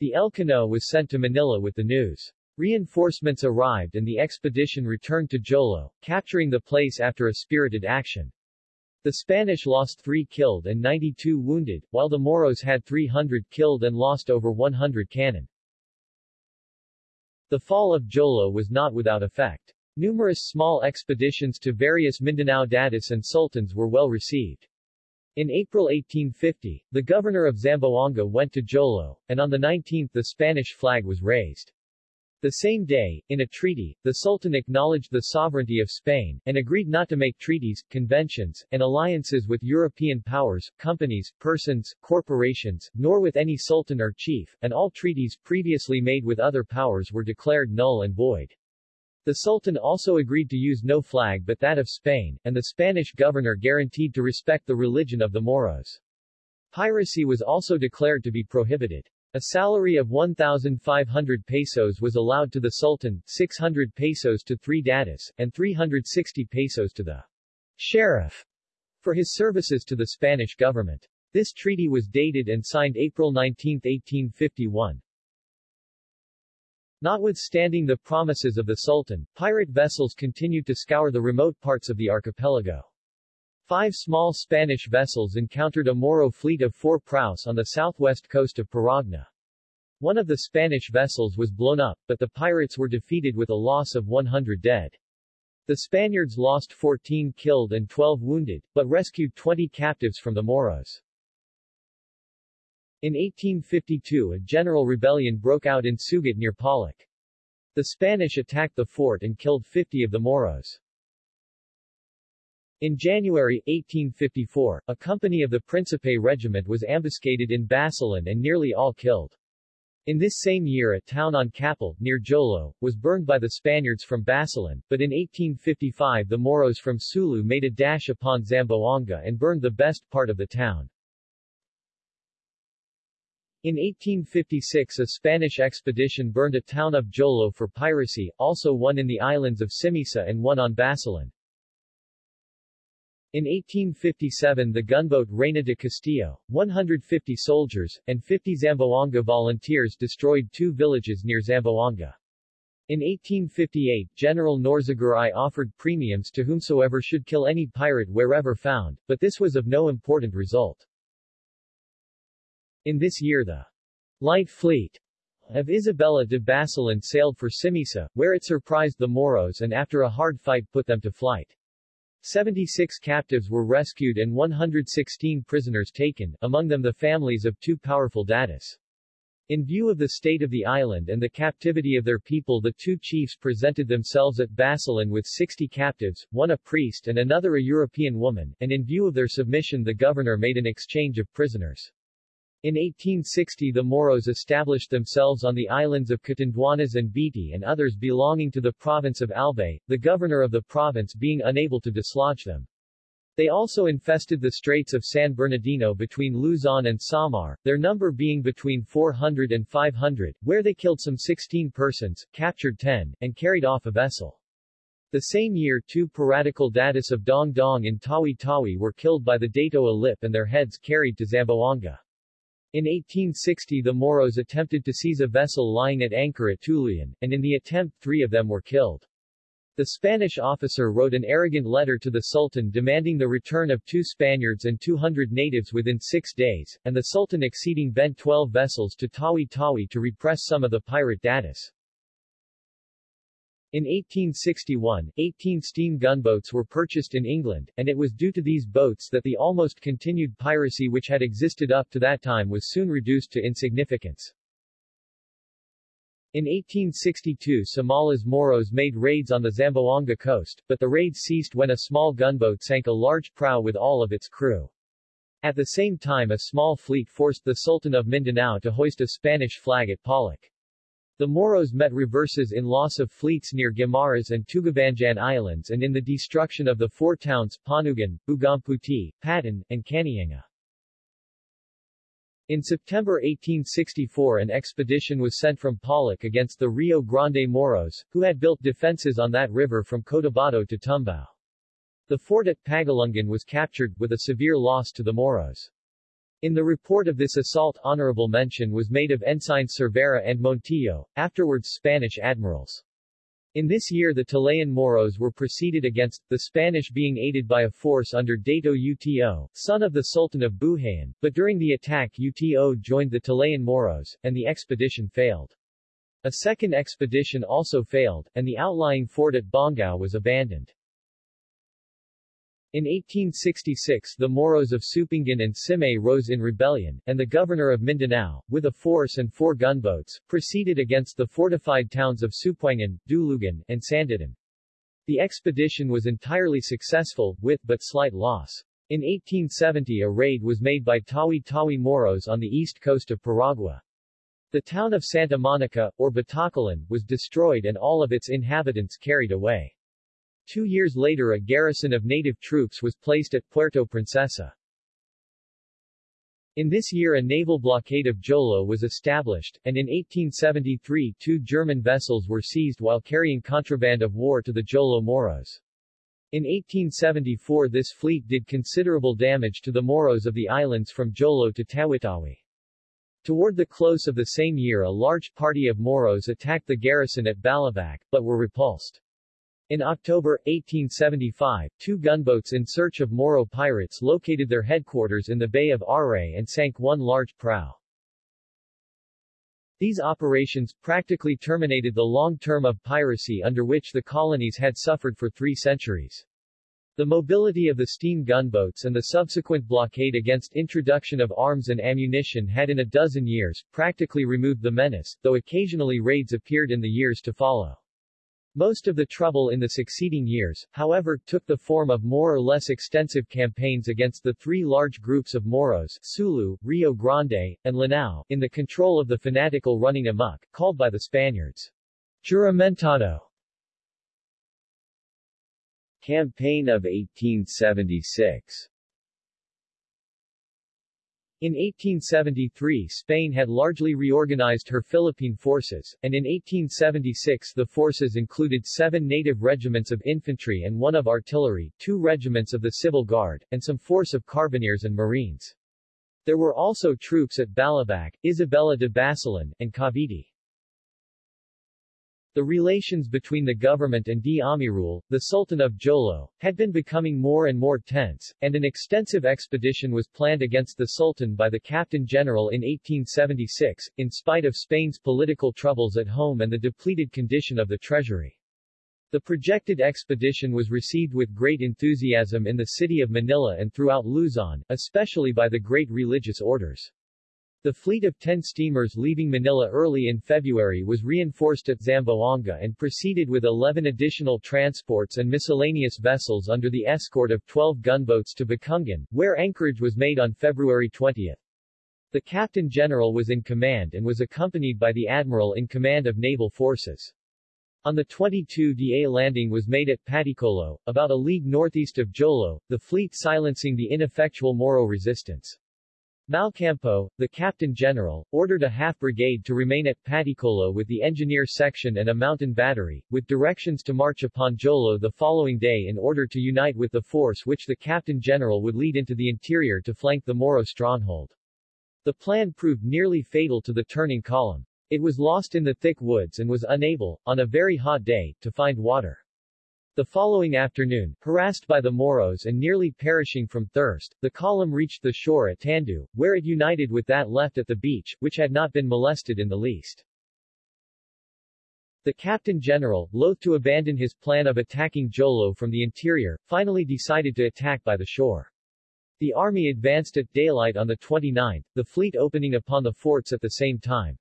The Elcano was sent to Manila with the news. Reinforcements arrived and the expedition returned to Jolo, capturing the place after a spirited action. The Spanish lost 3 killed and 92 wounded, while the Moros had 300 killed and lost over 100 cannon. The fall of Jolo was not without effect. Numerous small expeditions to various Mindanao datus and sultans were well received. In April 1850, the governor of Zamboanga went to Jolo, and on the 19th the Spanish flag was raised. The same day, in a treaty, the Sultan acknowledged the sovereignty of Spain, and agreed not to make treaties, conventions, and alliances with European powers, companies, persons, corporations, nor with any sultan or chief, and all treaties previously made with other powers were declared null and void. The Sultan also agreed to use no flag but that of Spain, and the Spanish governor guaranteed to respect the religion of the Moros. Piracy was also declared to be prohibited. A salary of 1,500 pesos was allowed to the Sultan, 600 pesos to three datus, and 360 pesos to the sheriff for his services to the Spanish government. This treaty was dated and signed April 19, 1851. Notwithstanding the promises of the Sultan, pirate vessels continued to scour the remote parts of the archipelago. Five small Spanish vessels encountered a Moro fleet of four praus on the southwest coast of Paragua. One of the Spanish vessels was blown up, but the pirates were defeated with a loss of 100 dead. The Spaniards lost 14 killed and 12 wounded, but rescued 20 captives from the Moros. In 1852 a general rebellion broke out in Sugat near Polloc. The Spanish attacked the fort and killed 50 of the Moros. In January, 1854, a company of the Principe Regiment was ambuscaded in Basilan and nearly all killed. In this same year a town on Capel, near Jolo, was burned by the Spaniards from Basilan, but in 1855 the Moros from Sulu made a dash upon Zamboanga and burned the best part of the town. In 1856 a Spanish expedition burned a town of Jolo for piracy, also one in the islands of Simisa and one on Basilan. In 1857 the gunboat Reina de Castilla, 150 soldiers, and 50 Zamboanga volunteers destroyed two villages near Zamboanga. In 1858 General Norzagaray offered premiums to whomsoever should kill any pirate wherever found, but this was of no important result. In this year the light fleet of Isabela de Basilan sailed for Simisa, where it surprised the Moros and after a hard fight put them to flight. 76 captives were rescued and 116 prisoners taken, among them the families of two powerful datus. In view of the state of the island and the captivity of their people the two chiefs presented themselves at Basilan with 60 captives, one a priest and another a European woman, and in view of their submission the governor made an exchange of prisoners. In 1860 the Moros established themselves on the islands of Catanduanes and Biti and others belonging to the province of Albay, the governor of the province being unable to dislodge them. They also infested the Straits of San Bernardino between Luzon and Samar, their number being between 400 and 500, where they killed some 16 persons, captured 10, and carried off a vessel. The same year two piratical datus of Dong Dong in Tawi Tawi were killed by the Dato Alip and their heads carried to Zamboanga. In 1860 the Moros attempted to seize a vessel lying at anchor at Tulian, and in the attempt three of them were killed. The Spanish officer wrote an arrogant letter to the Sultan demanding the return of two Spaniards and 200 natives within six days, and the Sultan exceeding bent 12 vessels to Tawi Tawi to repress some of the pirate datus. In 1861, 18 steam gunboats were purchased in England, and it was due to these boats that the almost continued piracy which had existed up to that time was soon reduced to insignificance. In 1862 Samala's Moros made raids on the Zamboanga coast, but the raids ceased when a small gunboat sank a large prau with all of its crew. At the same time a small fleet forced the Sultan of Mindanao to hoist a Spanish flag at Polloc. The Moros met reverses in loss of fleets near Guimaras and Tugabanjan Islands and in the destruction of the four towns, Panugan, Bugamputi, Patan, and Kanienga. In September 1864 an expedition was sent from Polloc against the Rio Grande Moros, who had built defenses on that river from Cotabato to Tumbao. The fort at Pagalungan was captured, with a severe loss to the Moros. In the report of this assault honorable mention was made of Ensigns Cervera and Montojo, afterwards Spanish admirals. In this year the Talayan Moros were proceeded against, the Spanish being aided by a force under Dato Uto, son of the Sultan of Buhayan, but during the attack Uto joined the Talayan Moros, and the expedition failed. A second expedition also failed, and the outlying fort at Bongao was abandoned. In 1866 the Moros of Supingan and Simay rose in rebellion, and the governor of Mindanao, with a force and four gunboats, proceeded against the fortified towns of Supuangan, Dulugan, and Sanditan. The expedition was entirely successful, with but slight loss. In 1870 a raid was made by Tawi-Tawi Moros on the east coast of Paragua. The town of Santa Monica, or Batacalan, was destroyed and all of its inhabitants carried away. Two years later a garrison of native troops was placed at Puerto Princesa. In this year a naval blockade of Jolo was established, and in 1873 two German vessels were seized while carrying contraband of war to the Jolo Moros. In 1874 this fleet did considerable damage to the Moros of the islands from Jolo to Tawi-Tawi. Toward the close of the same year a large party of Moros attacked the garrison at Balabac, but were repulsed. In October, 1875, two gunboats in search of Moro pirates located their headquarters in the Bay of Aray and sank one large prow. These operations practically terminated the long term of piracy under which the colonies had suffered for three centuries. The mobility of the steam gunboats and the subsequent blockade against introduction of arms and ammunition had in a dozen years practically removed the menace, though occasionally raids appeared in the years to follow. Most of the trouble in the succeeding years, however, took the form of more or less extensive campaigns against the three large groups of Moros Sulu, Rio Grande, and Lanao, in the control of the fanatical running amok, called by the Spaniards, Juramentado. Campaign of 1876 in 1873 Spain had largely reorganized her Philippine forces, and in 1876 the forces included seven native regiments of infantry and one of artillery, two regiments of the Civil Guard, and some force of carbineers and marines. There were also troops at Balabac, Isabela de Basilan, and Cavite. The relations between the government and D. Amirul, the Sultan of Jolo, had been becoming more and more tense, and an extensive expedition was planned against the Sultan by the Captain General in 1876, in spite of Spain's political troubles at home and the depleted condition of the treasury. The projected expedition was received with great enthusiasm in the city of Manila and throughout Luzon, especially by the great religious orders. The fleet of 10 steamers leaving Manila early in February was reinforced at Zamboanga and proceeded with 11 additional transports and miscellaneous vessels under the escort of 12 gunboats to Bacungan, where anchorage was made on February 20. The Captain General was in command and was accompanied by the Admiral in command of naval forces. On the 22 da landing was made at Paticolo, about a league northeast of Jolo, the fleet silencing the ineffectual Moro resistance. Malcampo, the captain general, ordered a half-brigade to remain at Paticolo with the engineer section and a mountain battery, with directions to march upon Jolo the following day in order to unite with the force which the captain general would lead into the interior to flank the Moro stronghold. The plan proved nearly fatal to the turning column. It was lost in the thick woods and was unable, on a very hot day, to find water. The following afternoon, harassed by the Moros and nearly perishing from thirst, the column reached the shore at Tandu, where it united with that left at the beach, which had not been molested in the least. The Captain General, loath to abandon his plan of attacking Jolo from the interior, finally decided to attack by the shore. The army advanced at daylight on the 29th, the fleet opening upon the forts at the same time.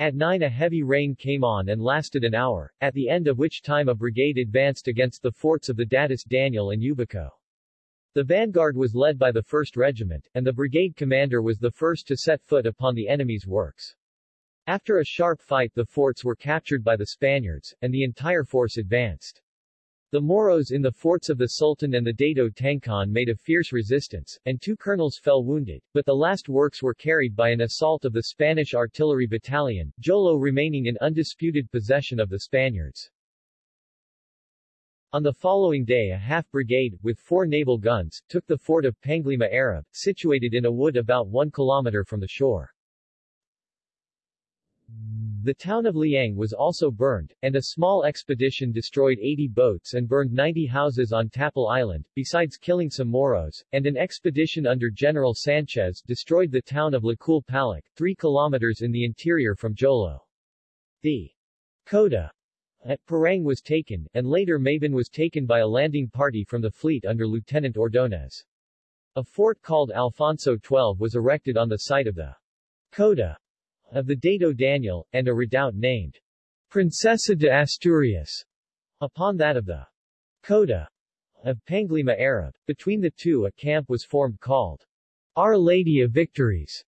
At 9 a heavy rain came on and lasted an hour, at the end of which time a brigade advanced against the forts of the Datis Daniel and Ubico. The vanguard was led by the 1st Regiment, and the brigade commander was the first to set foot upon the enemy's works. After a sharp fight the forts were captured by the Spaniards, and the entire force advanced. The Moros in the forts of the Sultan and the Dato Tangkon made a fierce resistance, and two colonels fell wounded, but the last works were carried by an assault of the Spanish artillery battalion, Jolo remaining in undisputed possession of the Spaniards. On the following day a half-brigade, with four naval guns, took the fort of Panglima Arab, situated in a wood about one kilometer from the shore. The town of Liang was also burned, and a small expedition destroyed 80 boats and burned 90 houses on Tapal Island, besides killing some Moros, and an expedition under General Sanchez destroyed the town of Lacul Palac, 3 kilometers in the interior from Jolo. The kota at Parang was taken, and later Mabon was taken by a landing party from the fleet under Lieutenant Ordonez. A fort called Alfonso XII was erected on the site of the kota of the Dato Daniel, and a redoubt named Princesa de Asturias upon that of the kota of Panglima Arab. Between the two a camp was formed called Our Lady of Victories.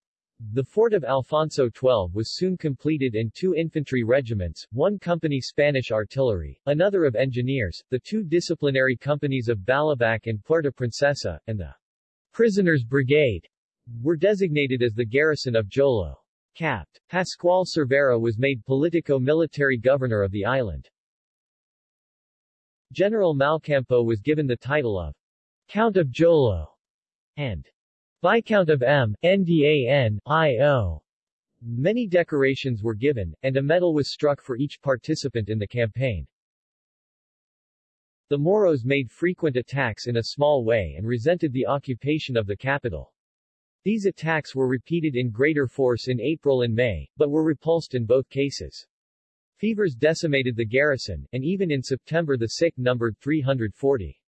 The fort of Alfonso XII was soon completed and two infantry regiments, one company Spanish artillery, another of engineers, the two disciplinary companies of Balabac and Puerto Princesa, and the Prisoners Brigade, were designated as the garrison of Jolo. Pascual Cervera was made politico-military governor of the island. General Malcampo was given the title of Count of Jolo and Viscount of Mindanao Many decorations were given, and a medal was struck for each participant in the campaign. The Moros made frequent attacks in a small way and resented the occupation of the capital. These attacks were repeated in greater force in April and May, but were repulsed in both cases. Fevers decimated the garrison, and even in September the sick numbered 340.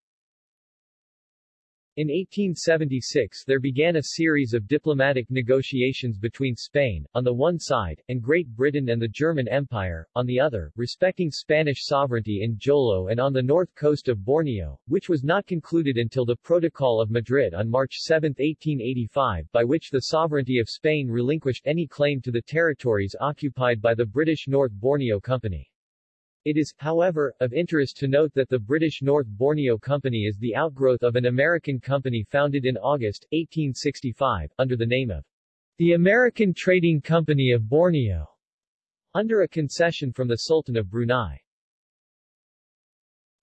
In 1876 there began a series of diplomatic negotiations between Spain, on the one side, and Great Britain and the German Empire, on the other, respecting Spanish sovereignty in Jolo and on the north coast of Borneo, which was not concluded until the Protocol of Madrid on March 7, 1885, by which the sovereignty of Spain relinquished any claim to the territories occupied by the British North Borneo Company. It is, however, of interest to note that the British North Borneo Company is the outgrowth of an American company founded in August, 1865, under the name of the American Trading Company of Borneo, under a concession from the Sultan of Brunei.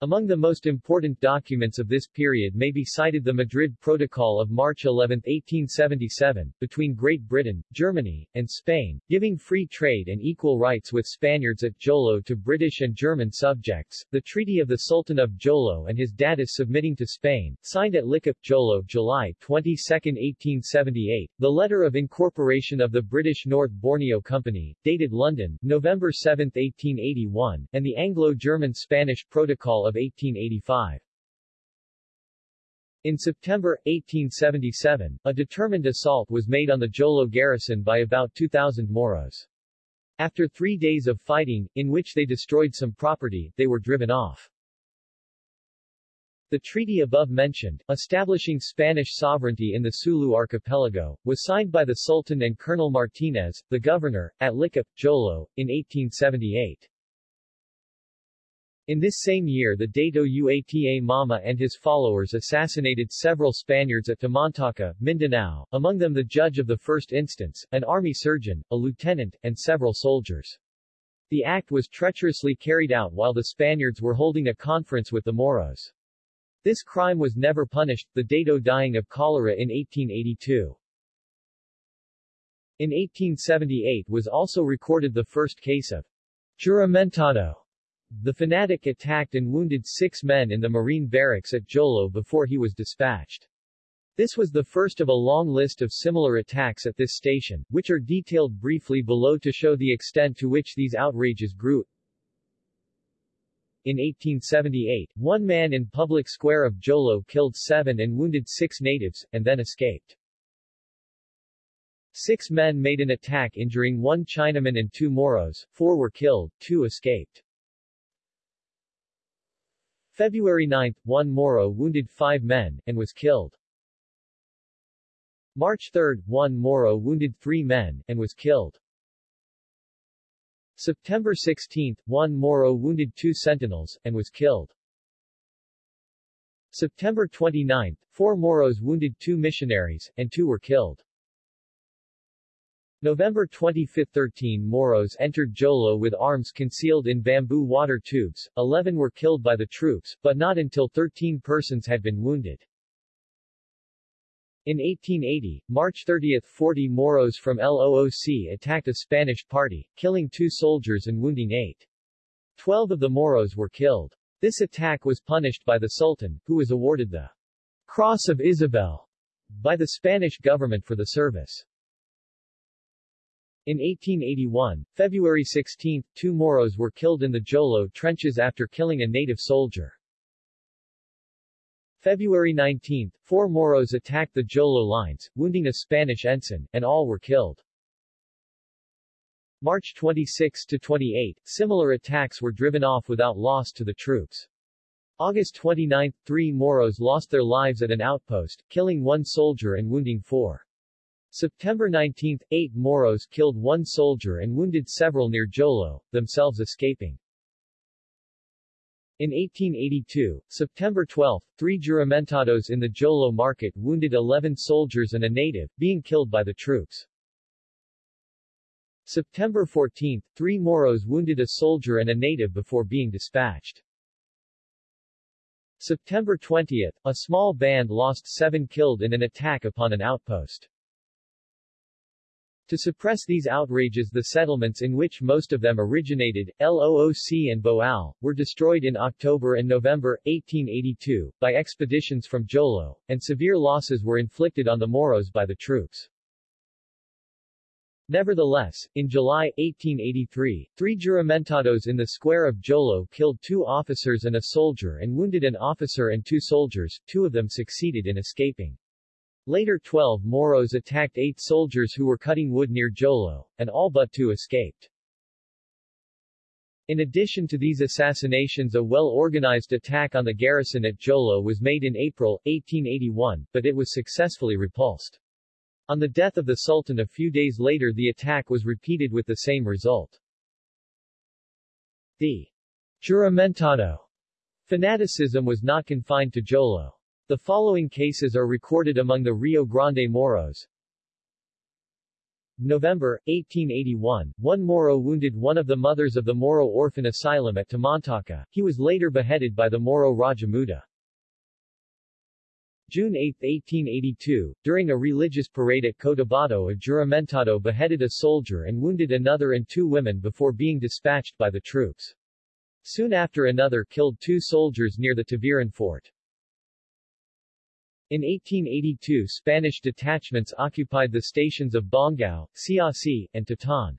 Among the most important documents of this period may be cited the Madrid Protocol of March 11, 1877, between Great Britain, Germany, and Spain, giving free trade and equal rights with Spaniards at Jolo to British and German subjects, the Treaty of the Sultan of Jolo and his Datus submitting to Spain, signed at Licap, Jolo July 22, 1878, the Letter of Incorporation of the British North Borneo Company, dated London, November 7, 1881, and the Anglo-German-Spanish Protocol of 1885. In September, 1877, a determined assault was made on the Jolo garrison by about 2,000 Moros. After three days of fighting, in which they destroyed some property, they were driven off. The treaty above mentioned, establishing Spanish sovereignty in the Sulu archipelago, was signed by the Sultan and Colonel Martinez, the governor, at Licap, Jolo, in 1878. In this same year the Dato Uata Mama and his followers assassinated several Spaniards at Tamantaca, Mindanao, among them the judge of the first instance, an army surgeon, a lieutenant, and several soldiers. The act was treacherously carried out while the Spaniards were holding a conference with the Moros. This crime was never punished, the Dato dying of cholera in 1882. In 1878 was also recorded the first case of juramentado the fanatic attacked and wounded six men in the Marine barracks at Jolo before he was dispatched. This was the first of a long list of similar attacks at this station, which are detailed briefly below to show the extent to which these outrages grew. In 1878, one man in public square of Jolo killed seven and wounded six natives, and then escaped. Six men made an attack injuring one Chinaman and two Moros, four were killed, two escaped. February 9, one Moro wounded five men, and was killed. March 3, one Moro wounded three men, and was killed. September 16, one Moro wounded two sentinels, and was killed. September 29, four Moros wounded two missionaries, and two were killed. November 25, 13 Moros entered Jolo with arms concealed in bamboo water tubes, 11 were killed by the troops, but not until 13 persons had been wounded. In 1880, March 30, 40 Moros from LOOC attacked a Spanish party, killing two soldiers and wounding eight. Twelve of the Moros were killed. This attack was punished by the Sultan, who was awarded the Cross of Isabel by the Spanish government for the service. In 1881, February 16, two Moros were killed in the Jolo trenches after killing a native soldier. February 19, four Moros attacked the Jolo lines, wounding a Spanish ensign, and all were killed. March 26 to 28, similar attacks were driven off without loss to the troops. August 29, three Moros lost their lives at an outpost, killing one soldier and wounding four. September 19, eight Moros killed one soldier and wounded several near Jolo, themselves escaping. In 1882, September 12, three juramentados in the Jolo market wounded 11 soldiers and a native, being killed by the troops. September 14, three Moros wounded a soldier and a native before being dispatched. September 20, a small band lost seven killed in an attack upon an outpost. To suppress these outrages the settlements in which most of them originated, Looc and Boal, were destroyed in October and November, 1882, by expeditions from Jolo, and severe losses were inflicted on the Moros by the troops. Nevertheless, in July, 1883, three juramentados in the square of Jolo killed two officers and a soldier and wounded an officer and two soldiers, two of them succeeded in escaping. Later 12 Moros attacked eight soldiers who were cutting wood near Jolo, and all but two escaped. In addition to these assassinations a well-organized attack on the garrison at Jolo was made in April, 1881, but it was successfully repulsed. On the death of the Sultan a few days later the attack was repeated with the same result. The Juramentado fanaticism was not confined to Jolo. The following cases are recorded among the Rio Grande Moros. November, 1881, one Moro wounded one of the mothers of the Moro orphan asylum at Tamantaca. He was later beheaded by the Moro Rajamuda. June 8, 1882, during a religious parade at Cotabato a juramentado beheaded a soldier and wounded another and two women before being dispatched by the troops. Soon after another killed two soldiers near the Tabiran fort. In 1882 Spanish detachments occupied the stations of Bongao, Siasi, and Tatan.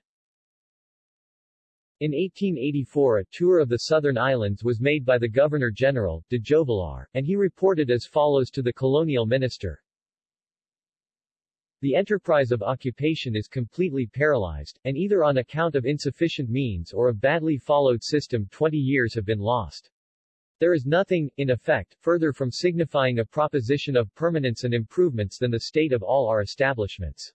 In 1884 a tour of the southern islands was made by the Governor-General, de Jovelar, and he reported as follows to the colonial minister. The enterprise of occupation is completely paralyzed, and either on account of insufficient means or a badly followed system 20 years have been lost. There is nothing, in effect, further from signifying a proposition of permanence and improvements than the state of all our establishments.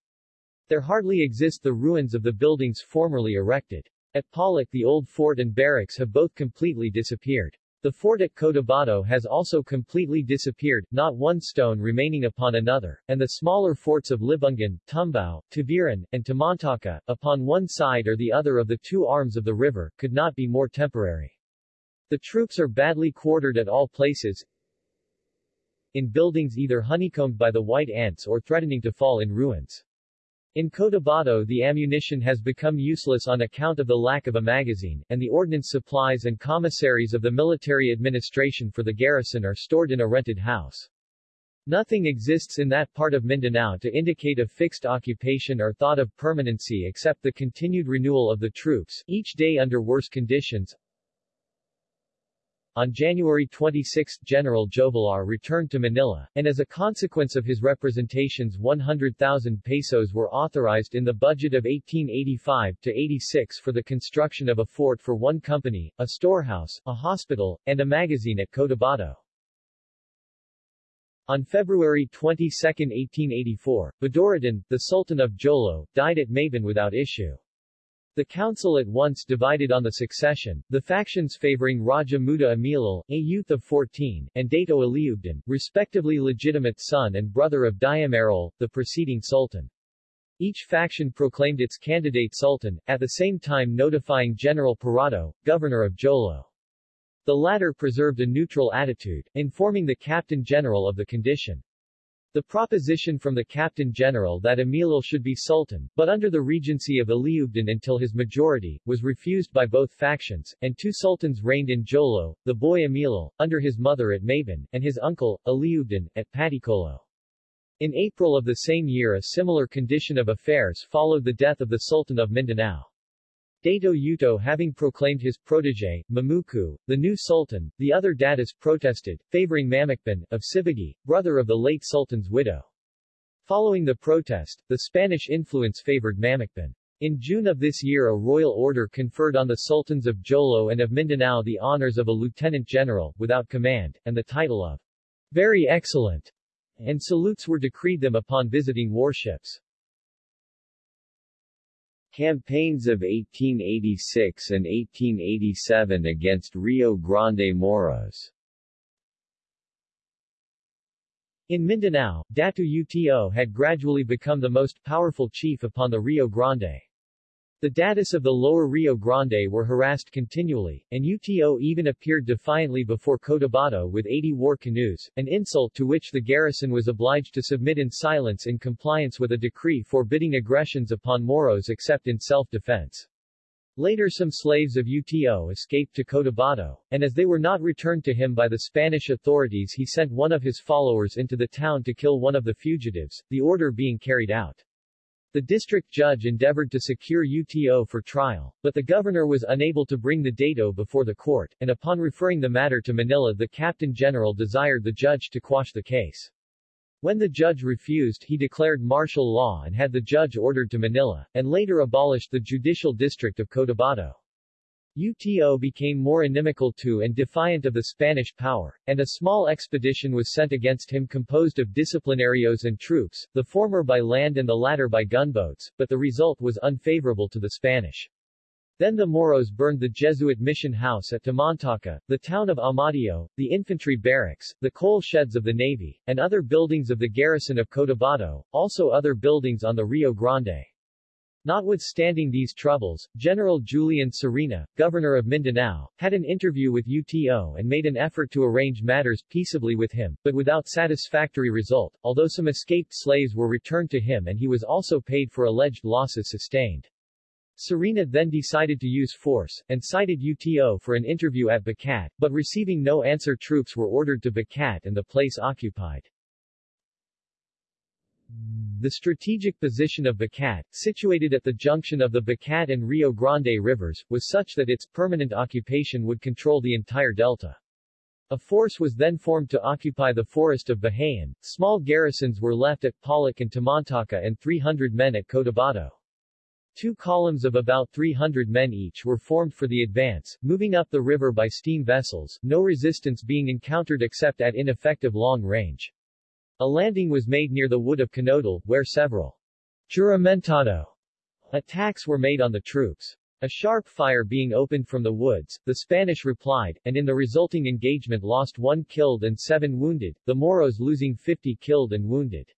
There hardly exist the ruins of the buildings formerly erected. At Polloc the old fort and barracks have both completely disappeared. The fort at Cotabato has also completely disappeared, not one stone remaining upon another, and the smaller forts of Libungan, Tumbao, Tabiran, and Tamantaca, upon one side or the other of the two arms of the river, could not be more temporary. The troops are badly quartered at all places, in buildings either honeycombed by the white ants or threatening to fall in ruins. In Cotabato the ammunition has become useless on account of the lack of a magazine, and the ordnance supplies and commissaries of the military administration for the garrison are stored in a rented house. Nothing exists in that part of Mindanao to indicate a fixed occupation or thought of permanency except the continued renewal of the troops, each day under worse conditions, on January 26 General Jovelar returned to Manila, and as a consequence of his representations 100,000 pesos were authorized in the budget of 1885-86 for the construction of a fort for one company, a storehouse, a hospital, and a magazine at Cotabato. On February 22, 1884, Baduradan, the Sultan of Jolo, died at Mabon without issue. The council at once divided on the succession, the factions favoring Raja Muda a youth of 14, and Dato Aliubdan, respectively legitimate son and brother of Diamarol, the preceding sultan. Each faction proclaimed its candidate sultan, at the same time notifying General Parado, governor of Jolo. The latter preserved a neutral attitude, informing the captain general of the condition. The proposition from the Captain General that Amilal should be Sultan, but under the regency of Aliubdan until his majority, was refused by both factions, and two sultans reigned in Jolo, the boy Amilal, under his mother at Mabon, and his uncle, Aliubdan, at Paticolo. In April of the same year a similar condition of affairs followed the death of the Sultan of Mindanao. Dato Uto having proclaimed his protege, Mamuku, the new sultan, the other datas protested, favoring Mamakban, of Sibagi, brother of the late sultan's widow. Following the protest, the Spanish influence favored Mamakban. In June of this year a royal order conferred on the sultans of Jolo and of Mindanao the honors of a lieutenant general, without command, and the title of very excellent, and salutes were decreed them upon visiting warships. Campaigns of 1886 and 1887 against Rio Grande Moros In Mindanao, Datu Uto had gradually become the most powerful chief upon the Rio Grande. The Datus of the lower Rio Grande were harassed continually, and UTO even appeared defiantly before Cotabato with 80 war canoes, an insult to which the garrison was obliged to submit in silence in compliance with a decree forbidding aggressions upon Moros except in self-defense. Later some slaves of UTO escaped to Cotabato, and as they were not returned to him by the Spanish authorities he sent one of his followers into the town to kill one of the fugitives, the order being carried out. The district judge endeavored to secure UTO for trial, but the governor was unable to bring the dato before the court, and upon referring the matter to Manila the captain general desired the judge to quash the case. When the judge refused he declared martial law and had the judge ordered to Manila, and later abolished the judicial district of Cotabato. UTO became more inimical to and defiant of the Spanish power, and a small expedition was sent against him composed of disciplinarios and troops, the former by land and the latter by gunboats, but the result was unfavorable to the Spanish. Then the Moros burned the Jesuit mission house at Tamantaca, the town of Amadeo, the infantry barracks, the coal sheds of the Navy, and other buildings of the garrison of Cotabato, also other buildings on the Rio Grande. Notwithstanding these troubles, General Julian Serena, governor of Mindanao, had an interview with UTO and made an effort to arrange matters peaceably with him, but without satisfactory result, although some escaped slaves were returned to him and he was also paid for alleged losses sustained. Serena then decided to use force, and cited UTO for an interview at Bacat, but receiving no answer troops were ordered to Bacat and the place occupied. The strategic position of Bacat, situated at the junction of the Bacat and Rio Grande rivers, was such that its permanent occupation would control the entire delta. A force was then formed to occupy the forest of Bahayan, small garrisons were left at Polloc and Tamantaca and 300 men at Cotabato. Two columns of about 300 men each were formed for the advance, moving up the river by steam vessels, no resistance being encountered except at ineffective long range. A landing was made near the wood of Canodal, where several juramentado attacks were made on the troops. A sharp fire being opened from the woods, the Spanish replied, and in the resulting engagement lost one killed and seven wounded, the Moros losing 50 killed and wounded.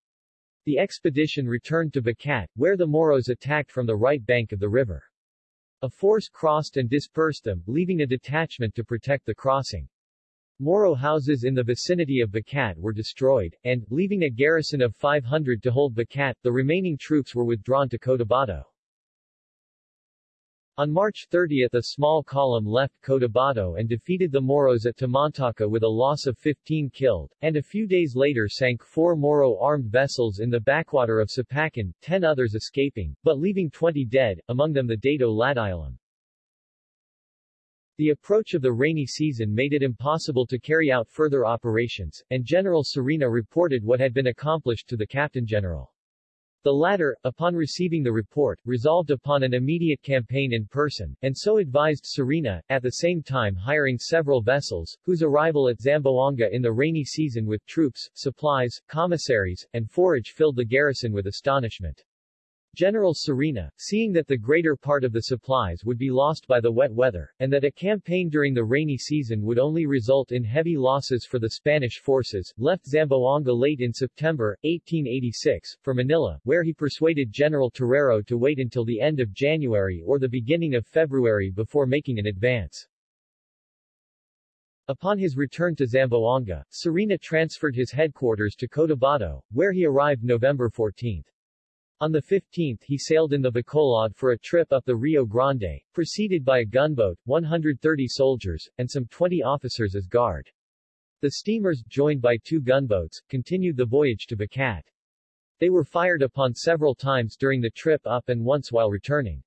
The expedition returned to Bacat, where the Moros attacked from the right bank of the river. A force crossed and dispersed them, leaving a detachment to protect the crossing. Moro houses in the vicinity of Bacat were destroyed, and, leaving a garrison of 500 to hold Bacat, the remaining troops were withdrawn to Cotabato. On March 30 a small column left Cotabato and defeated the Moros at Tamantaca with a loss of 15 killed, and a few days later sank four Moro armed vessels in the backwater of Sapacan, ten others escaping, but leaving 20 dead, among them the Dato Ladilam. The approach of the rainy season made it impossible to carry out further operations, and General Serena reported what had been accomplished to the Captain General. The latter, upon receiving the report, resolved upon an immediate campaign in person, and so advised Serena, at the same time hiring several vessels, whose arrival at Zamboanga in the rainy season with troops, supplies, commissaries, and forage filled the garrison with astonishment. General Serena, seeing that the greater part of the supplies would be lost by the wet weather, and that a campaign during the rainy season would only result in heavy losses for the Spanish forces, left Zamboanga late in September, 1886, for Manila, where he persuaded General Terrero to wait until the end of January or the beginning of February before making an advance. Upon his return to Zamboanga, Serena transferred his headquarters to Cotabato, where he arrived November 14. On the 15th he sailed in the Bacolod for a trip up the Rio Grande, preceded by a gunboat, 130 soldiers, and some 20 officers as guard. The steamers, joined by two gunboats, continued the voyage to Bacat. They were fired upon several times during the trip up and once while returning.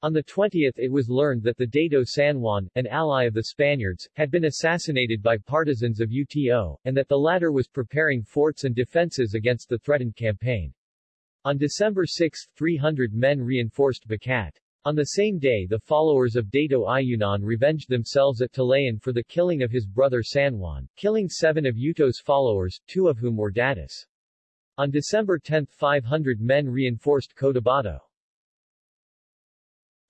On the 20th it was learned that the Dato San Juan, an ally of the Spaniards, had been assassinated by partisans of UTO, and that the latter was preparing forts and defenses against the threatened campaign. On December 6 300 men reinforced Bacat. On the same day the followers of Dato Ayunan revenged themselves at Talayan for the killing of his brother San Juan, killing seven of Uto's followers, two of whom were Datus. On December 10 500 men reinforced Cotabato.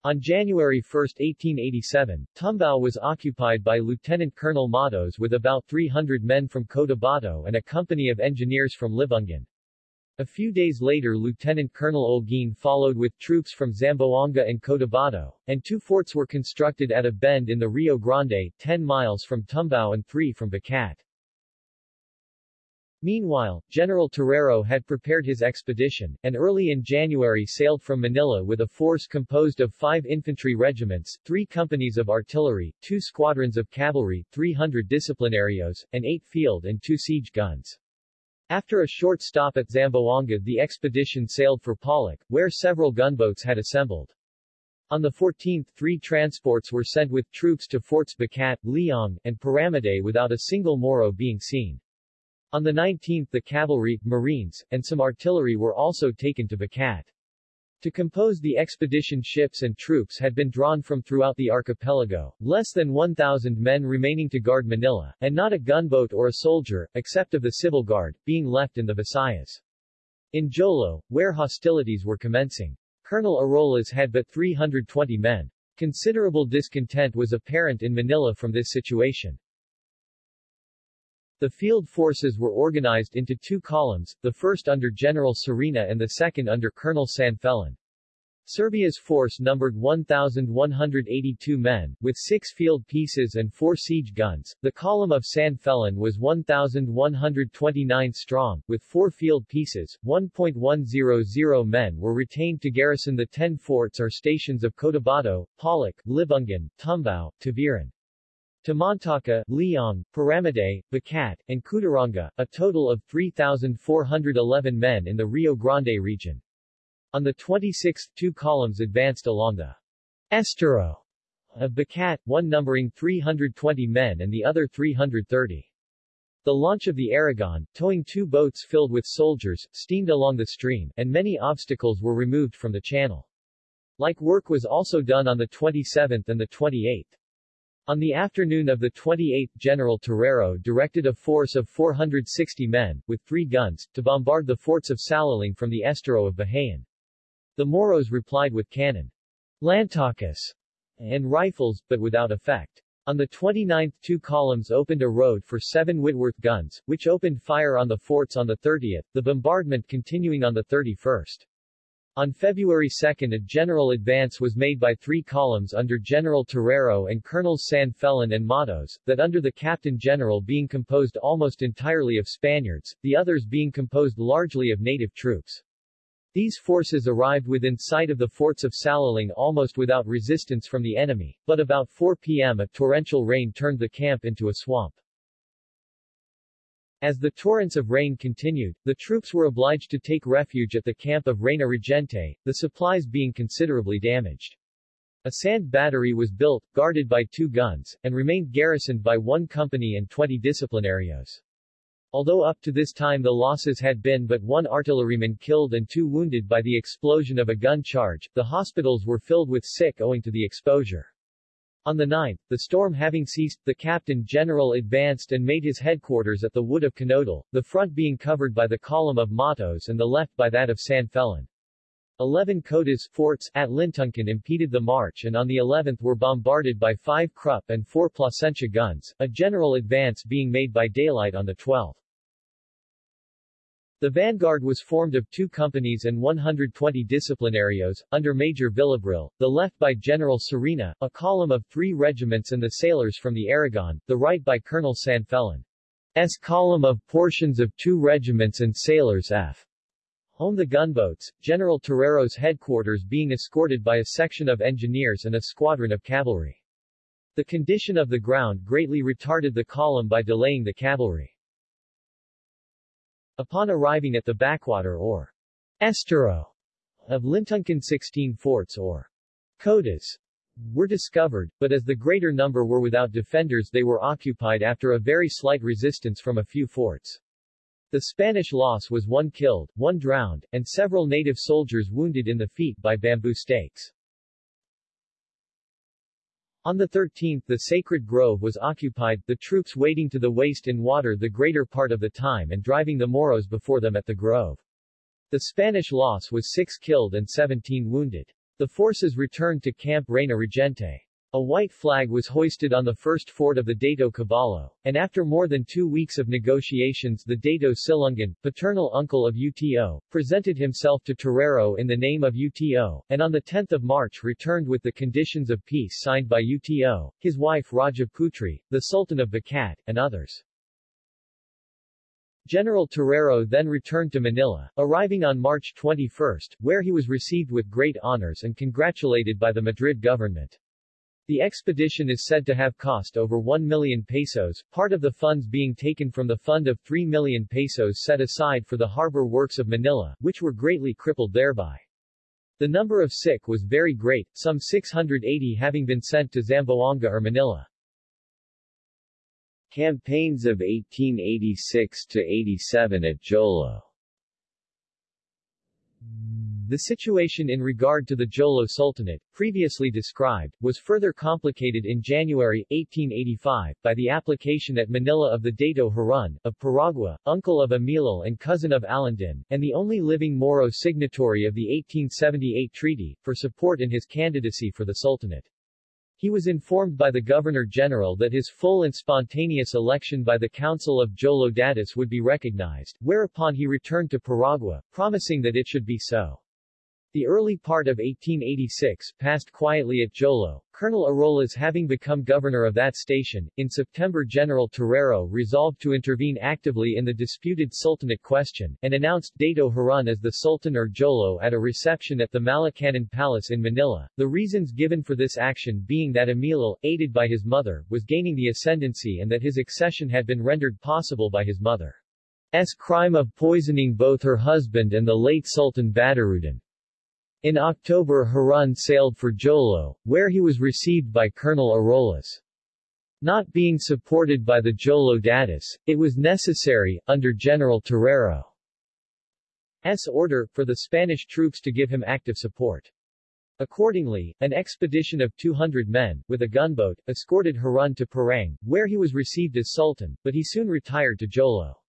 On January 1, 1887, Tumbao was occupied by Lieutenant Colonel Matos with about 300 men from Cotabato and a company of engineers from Libungan. A few days later Lieutenant Colonel Olguin followed with troops from Zamboanga and Cotabato, and two forts were constructed at a bend in the Rio Grande, 10 miles from Tumbao and 3 from Bacat. Meanwhile, General Terrero had prepared his expedition, and early in January sailed from Manila with a force composed of five infantry regiments, three companies of artillery, two squadrons of cavalry, 300 disciplinarios, and eight field and two siege guns. After a short stop at Zamboanga the expedition sailed for Polloc, where several gunboats had assembled. On the 14th three transports were sent with troops to Forts Bacat, Leong, and Paramide without a single Moro being seen. On the 19th the cavalry, marines, and some artillery were also taken to Bacat. To compose the expedition ships and troops had been drawn from throughout the archipelago, less than 1,000 men remaining to guard Manila, and not a gunboat or a soldier, except of the civil guard, being left in the Visayas. In Jolo, where hostilities were commencing, Colonel Arolas had but 320 men. Considerable discontent was apparent in Manila from this situation. The field forces were organized into two columns, the first under General Serena and the second under Colonel Sanfelin. Serena's force numbered 1,182 men, with six field pieces and four siege guns. The column of San Felon was 1,129 strong, with four field pieces. 1.100 men were retained to garrison the ten forts or stations of Cotabato, Polloc, Libungan, Tumbao, Taviran. Tamantaka, Leong, Paramide, Bacat, and Cuturanga, a total of 3,411 men in the Rio Grande region. On the 26th two columns advanced along the Estero of Bacat, one numbering 320 men and the other 330. The launch of the Aragon, towing two boats filled with soldiers, steamed along the stream, and many obstacles were removed from the channel. Like work was also done on the 27th and the 28th. On the afternoon of the 28th General Terrero directed a force of 460 men, with three guns, to bombard the forts of Salaling from the estero of Bahayan. The Moros replied with cannon, lantakas, and rifles, but without effect. On the 29th two columns opened a road for seven Whitworth guns, which opened fire on the forts on the 30th, the bombardment continuing on the 31st. On February 2 a general advance was made by three columns under General Terrero and Colonels San Felon and Matos, that under the Captain General being composed almost entirely of Spaniards, the others being composed largely of native troops. These forces arrived within sight of the forts of Salaling almost without resistance from the enemy, but about 4 p.m. a torrential rain turned the camp into a swamp. As the torrents of rain continued, the troops were obliged to take refuge at the camp of Reina Regente, the supplies being considerably damaged. A sand battery was built, guarded by two guns, and remained garrisoned by one company and 20 disciplinarios. Although up to this time the losses had been but one artilleryman killed and two wounded by the explosion of a gun charge, the hospitals were filled with sick owing to the exposure. On the 9th, the storm having ceased, the Captain General advanced and made his headquarters at the wood of Canodal, the front being covered by the column of Matos and the left by that of San Felon. Eleven Cotas forts at Lintuncan impeded the march and on the 11th were bombarded by five Krupp and four Plasencia guns, a general advance being made by daylight on the 12th. The vanguard was formed of two companies and 120 disciplinarios, under Major Villabril, the left by General Serena, a column of three regiments and the sailors from the Aragon, the right by Colonel Sanfelon. S column of portions of two regiments and sailors F. Home the gunboats, General Terrero's headquarters being escorted by a section of engineers and a squadron of cavalry. The condition of the ground greatly retarded the column by delaying the cavalry. Upon arriving at the backwater or estero of Lintuncan 16 forts or cotas were discovered, but as the greater number were without defenders they were occupied after a very slight resistance from a few forts. The Spanish loss was one killed, one drowned, and several native soldiers wounded in the feet by bamboo stakes. On the 13th the sacred grove was occupied, the troops wading to the waist in water the greater part of the time and driving the Moros before them at the grove. The Spanish loss was 6 killed and 17 wounded. The forces returned to Camp Reina Regente. A white flag was hoisted on the first fort of the Dato Caballo, and after more than two weeks of negotiations the Dato Silungan, paternal uncle of Uto, presented himself to Terrero in the name of Uto, and on 10 March returned with the conditions of peace signed by Uto, his wife Raja Putri, the Sultan of Bacat, and others. General Terrero then returned to Manila, arriving on March 21, where he was received with great honors and congratulated by the Madrid government. The expedition is said to have cost over 1 million pesos, part of the funds being taken from the fund of 3 million pesos set aside for the harbor works of Manila, which were greatly crippled thereby. The number of sick was very great, some 680 having been sent to Zamboanga or Manila. Campaigns of 1886 to 87 at Jolo The situation in regard to the Jolo Sultanate, previously described, was further complicated in January, 1885, by the application at Manila of the Dato Harun, of Paragua, uncle of Emilal and cousin of Alandin, and the only living Moro signatory of the 1878 treaty, for support in his candidacy for the Sultanate. He was informed by the Governor-General that his full and spontaneous election by the Council of Jolo Datis would be recognized, whereupon he returned to Paragua, promising that it should be so. The early part of 1886 passed quietly at Jolo, Colonel Arolas having become governor of that station. In September General Terrero resolved to intervene actively in the disputed sultanate question, and announced Dato Harun as the Sultan or Jolo at a reception at the Malacanan Palace in Manila, the reasons given for this action being that Emilal, aided by his mother, was gaining the ascendancy and that his accession had been rendered possible by his mother's crime of poisoning both her husband and the late Sultan Badaruddin. In October Harun sailed for Jolo, where he was received by Colonel Arolas. Not being supported by the Jolo Datis, it was necessary, under General Terrero's order, for the Spanish troops to give him active support. Accordingly, an expedition of 200 men, with a gunboat, escorted Harun to Parang, where he was received as Sultan, but he soon retired to Jolo.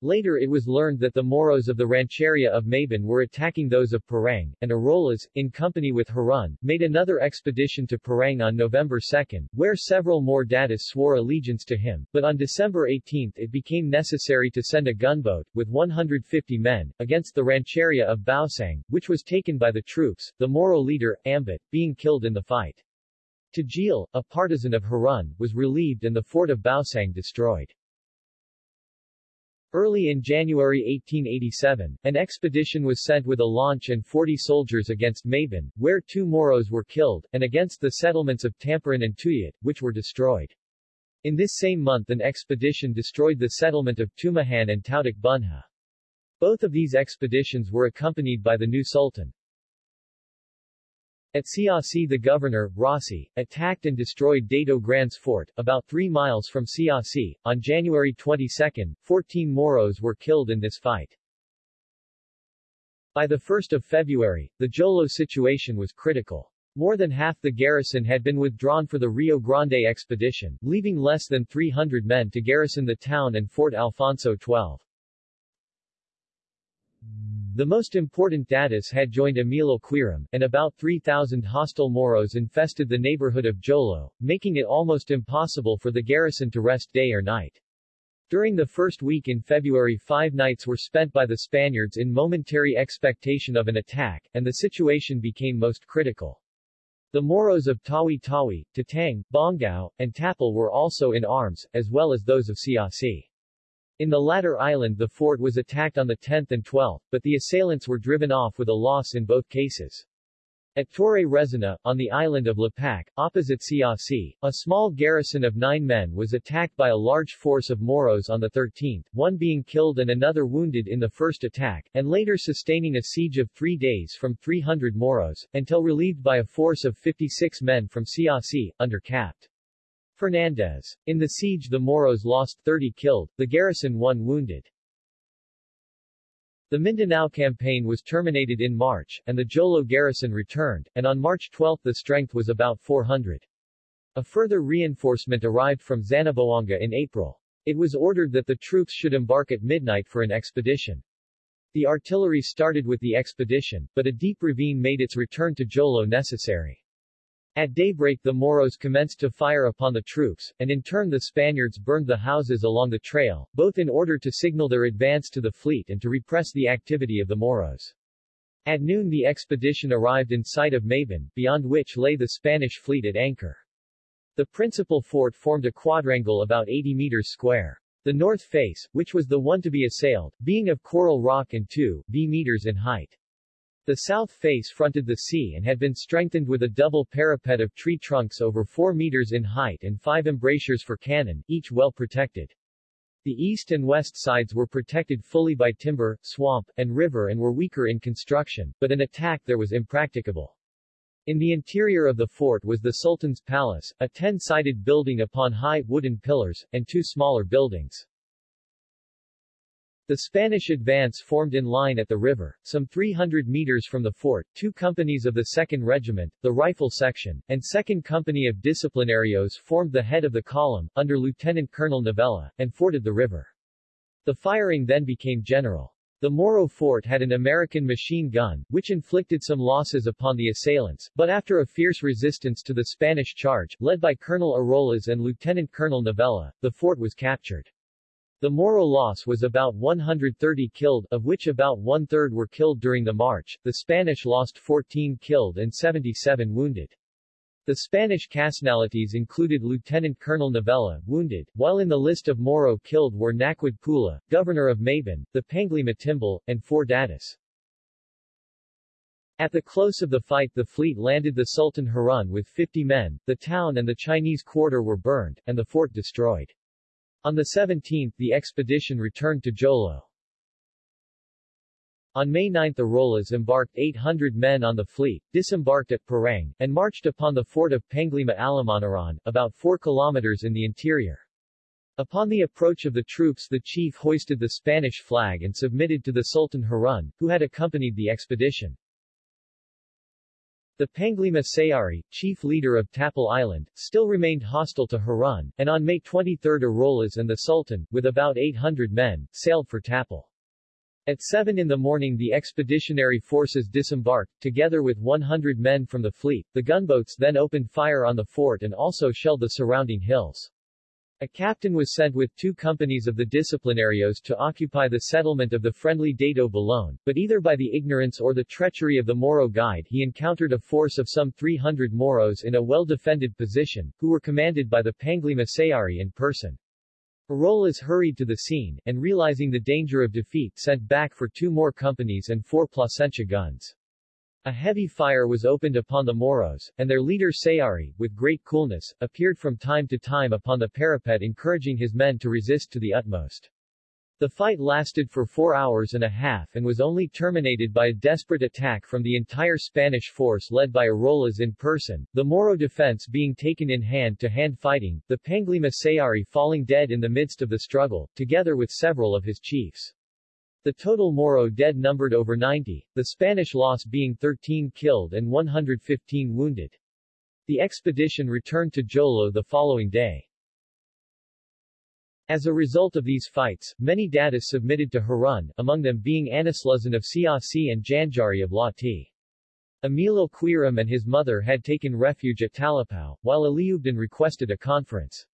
Later it was learned that the Moros of the Rancheria of Mabin were attacking those of Parang, and Arolas, in company with Harun, made another expedition to Parang on November 2, where several more Datis swore allegiance to him, but on December 18 it became necessary to send a gunboat, with 150 men, against the Rancheria of Bausang, which was taken by the troops, the Moro leader, Ambit, being killed in the fight. Tajil, a partisan of Harun, was relieved and the fort of Bausang destroyed. Early in January 1887, an expedition was sent with a launch and 40 soldiers against Mabin, where two Moros were killed, and against the settlements of Tamparan and Tuyat, which were destroyed. In this same month an expedition destroyed the settlement of Tumahan and Tautak Bunha. Both of these expeditions were accompanied by the new sultan. At Siasi the governor, Rossi, attacked and destroyed Dato Gran's fort, about 3 miles from Siasi. On January 22, 14 Moros were killed in this fight. By the 1st of February, the Jolo situation was critical. More than half the garrison had been withdrawn for the Rio Grande expedition, leaving less than 300 men to garrison the town and Fort Alfonso 12. The most important Datis had joined Emilio Quirum, and about 3,000 hostile Moros infested the neighborhood of Jolo, making it almost impossible for the garrison to rest day or night. During the first week in February five nights were spent by the Spaniards in momentary expectation of an attack, and the situation became most critical. The Moros of Tawi-Tawi, Tatang, Bongao, and Tapal were also in arms, as well as those of Siasi. In the latter island the fort was attacked on the 10th and 12th, but the assailants were driven off with a loss in both cases. At Torre Rezana, on the island of Lapac, opposite Siasi, a small garrison of nine men was attacked by a large force of Moros on the 13th, one being killed and another wounded in the first attack, and later sustaining a siege of three days from 300 Moros, until relieved by a force of 56 men from Siasi, under Capt. Fernandez. In the siege the Moros lost 30 killed, the garrison one wounded. The Mindanao campaign was terminated in March, and the Jolo garrison returned, and on March 12 the strength was about 400. A further reinforcement arrived from Zamboanga in April. It was ordered that the troops should embark at midnight for an expedition. The artillery started with the expedition, but a deep ravine made its return to Jolo necessary. At daybreak the Moros commenced to fire upon the troops, and in turn the Spaniards burned the houses along the trail, both in order to signal their advance to the fleet and to repress the activity of the Moros. At noon the expedition arrived in sight of Mabon, beyond which lay the Spanish fleet at anchor. The principal fort formed a quadrangle about 80 meters square. The north face, which was the one to be assailed, being of coral rock and 2 b meters in height. The south face fronted the sea and had been strengthened with a double parapet of tree trunks over 4 meters in height and five embrasures for cannon, each well protected. The east and west sides were protected fully by timber, swamp, and river and were weaker in construction, but an attack there was impracticable. In the interior of the fort was the Sultan's Palace, a ten-sided building upon high, wooden pillars, and two smaller buildings. The Spanish advance formed in line at the river, some 300 meters from the fort. Two companies of the 2nd Regiment, the Rifle Section, and 2nd Company of Disciplinarios formed the head of the column, under Lieutenant Colonel Novella, and forded the river. The firing then became general. The Moro fort had an American machine gun, which inflicted some losses upon the assailants, but after a fierce resistance to the Spanish charge, led by Colonel Arolas and Lieutenant Colonel Novella, the fort was captured. The Moro loss was about 130 killed, of which about one-third were killed during the march, the Spanish lost 14 killed and 77 wounded. The Spanish casualties included Lieutenant Colonel Novella, wounded, while in the list of Moro killed were Naquid Pula, governor of Mabon, the Panglima Timbal, and four Datas. At the close of the fight the fleet landed the Sultan Harun with 50 men, the town and the Chinese quarter were burned, and the fort destroyed. On the 17th the expedition returned to Jolo. On May 9 Arolas embarked 800 men on the fleet, disembarked at Parang, and marched upon the fort of Panglima Alamanaran, about 4 kilometers in the interior. Upon the approach of the troops the chief hoisted the Spanish flag and submitted to the Sultan Harun, who had accompanied the expedition. The Panglima Sayari, chief leader of Tapal Island, still remained hostile to Harun, and on May 23 Arolas and the Sultan, with about 800 men, sailed for Tapal. At 7 in the morning the expeditionary forces disembarked, together with 100 men from the fleet. The gunboats then opened fire on the fort and also shelled the surrounding hills. A captain was sent with two companies of the disciplinarios to occupy the settlement of the friendly Dato Balone, but either by the ignorance or the treachery of the Moro guide he encountered a force of some 300 Moros in a well-defended position, who were commanded by the Panglima Sayari in person. Arolas hurried to the scene, and realizing the danger of defeat sent back for two more companies and four Plasencia guns. A heavy fire was opened upon the Moros, and their leader Sayari, with great coolness, appeared from time to time upon the parapet encouraging his men to resist to the utmost. The fight lasted for four hours and a half and was only terminated by a desperate attack from the entire Spanish force led by Arolas in person, the Moro defense being taken in hand-to-hand -hand fighting, the Panglima Sayari falling dead in the midst of the struggle, together with several of his chiefs. The total Moro dead numbered over 90, the Spanish loss being 13 killed and 115 wounded. The expedition returned to Jolo the following day. As a result of these fights, many datas submitted to Harun, among them being Anisluzan of Siasi and Janjari of Lati. Emilio Quiram and his mother had taken refuge at Talipao, while Aliubdan requested a conference.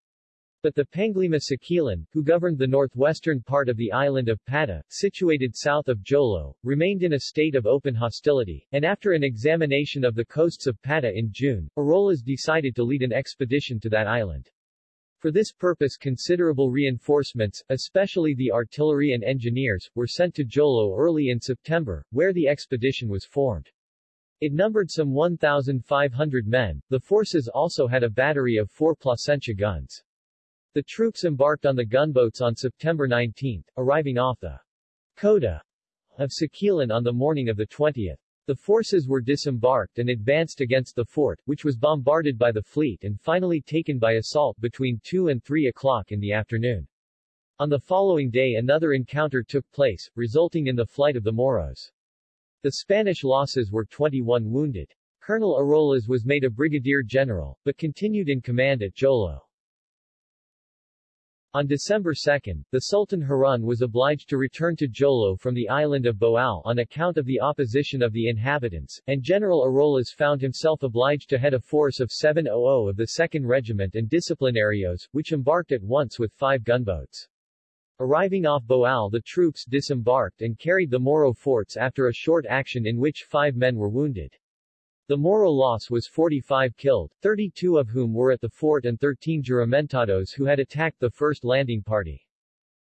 But the Panglima Siquilan, who governed the northwestern part of the island of Pata, situated south of Jolo, remained in a state of open hostility, and after an examination of the coasts of Pata in June, Arolas decided to lead an expedition to that island. For this purpose considerable reinforcements, especially the artillery and engineers, were sent to Jolo early in September, where the expedition was formed. It numbered some 1,500 men. The forces also had a battery of four Plasencia guns. The troops embarked on the gunboats on September 19, arriving off the cota of Siquilan on the morning of the 20th. The forces were disembarked and advanced against the fort, which was bombarded by the fleet and finally taken by assault between 2 and 3 o'clock in the afternoon. On the following day another encounter took place, resulting in the flight of the Moros. The Spanish losses were 21 wounded. Colonel Arolas was made a brigadier general, but continued in command at Jolo. On December 2, the Sultan Harun was obliged to return to Jolo from the island of Boal on account of the opposition of the inhabitants, and General Arolas found himself obliged to head a force of 700 of the 2nd Regiment and Disciplinarios, which embarked at once with five gunboats. Arriving off Boal the troops disembarked and carried the Moro forts after a short action in which five men were wounded. The Moro loss was 45 killed, 32 of whom were at the fort and 13 juramentados who had attacked the first landing party.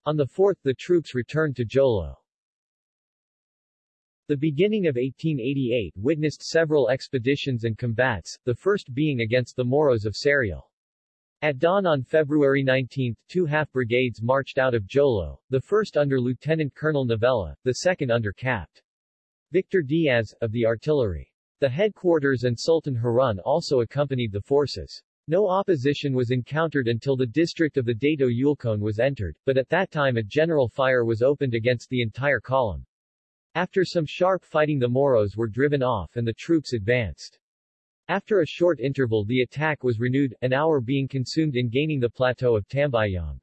On the 4th the troops returned to Jolo. The beginning of 1888 witnessed several expeditions and combats, the first being against the Moros of Serial. At dawn on February 19, two half-brigades marched out of Jolo, the first under Lieutenant Colonel Novella, the second under Capt. Victor Diaz, of the artillery. The headquarters and Sultan Harun also accompanied the forces. No opposition was encountered until the district of the Dato Yulcon was entered, but at that time a general fire was opened against the entire column. After some sharp fighting the Moros were driven off and the troops advanced. After a short interval the attack was renewed, an hour being consumed in gaining the plateau of Tambayong.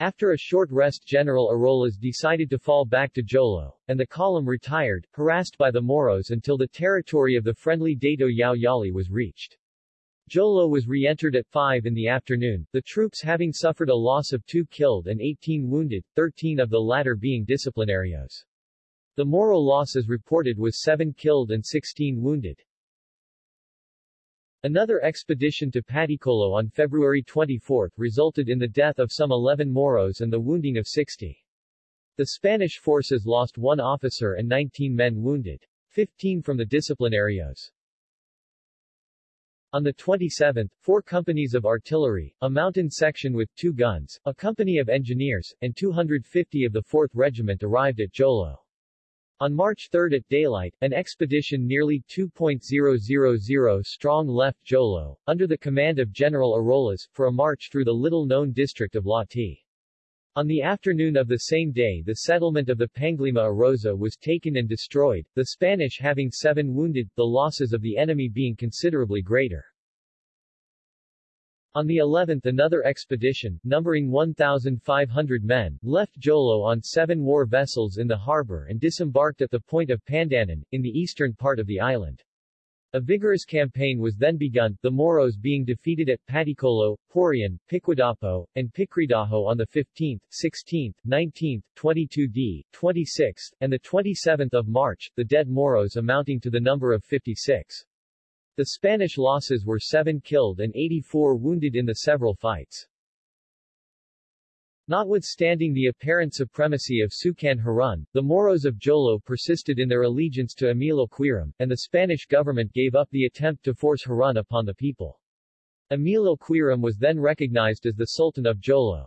After a short rest General Arolas decided to fall back to Jolo, and the column retired, harassed by the Moros until the territory of the friendly Dato Yao Yali was reached. Jolo was re-entered at 5 in the afternoon, the troops having suffered a loss of 2 killed and 18 wounded, 13 of the latter being disciplinarios. The Moro losses reported was 7 killed and 16 wounded. Another expedition to Paticolo on February 24 resulted in the death of some 11 Moros and the wounding of 60. The Spanish forces lost one officer and 19 men wounded. 15 from the disciplinarios. On the 27th, four companies of artillery, a mountain section with two guns, a company of engineers, and 250 of the 4th Regiment arrived at Jolo. On March 3 at daylight, an expedition nearly 2.000 strong left Jolo, under the command of General Arolas, for a march through the little-known district of Lati. On the afternoon of the same day the settlement of the Panglima Arosa was taken and destroyed, the Spanish having seven wounded, the losses of the enemy being considerably greater. On the 11th another expedition, numbering 1,500 men, left Jolo on seven war vessels in the harbor and disembarked at the point of Pandanan, in the eastern part of the island. A vigorous campaign was then begun, the Moros being defeated at Paticolo, Parian, Piquadapo, and Picridajo on the 15th, 16th, 19th, 22d, 26th, and the 27th of March, the dead Moros amounting to the number of 56. The Spanish losses were 7 killed and 84 wounded in the several fights. Notwithstanding the apparent supremacy of Sultan Harun, the Moros of Jolo persisted in their allegiance to Emilio Quiram, and the Spanish government gave up the attempt to force Harun upon the people. Emilio Quiram was then recognized as the Sultan of Jolo.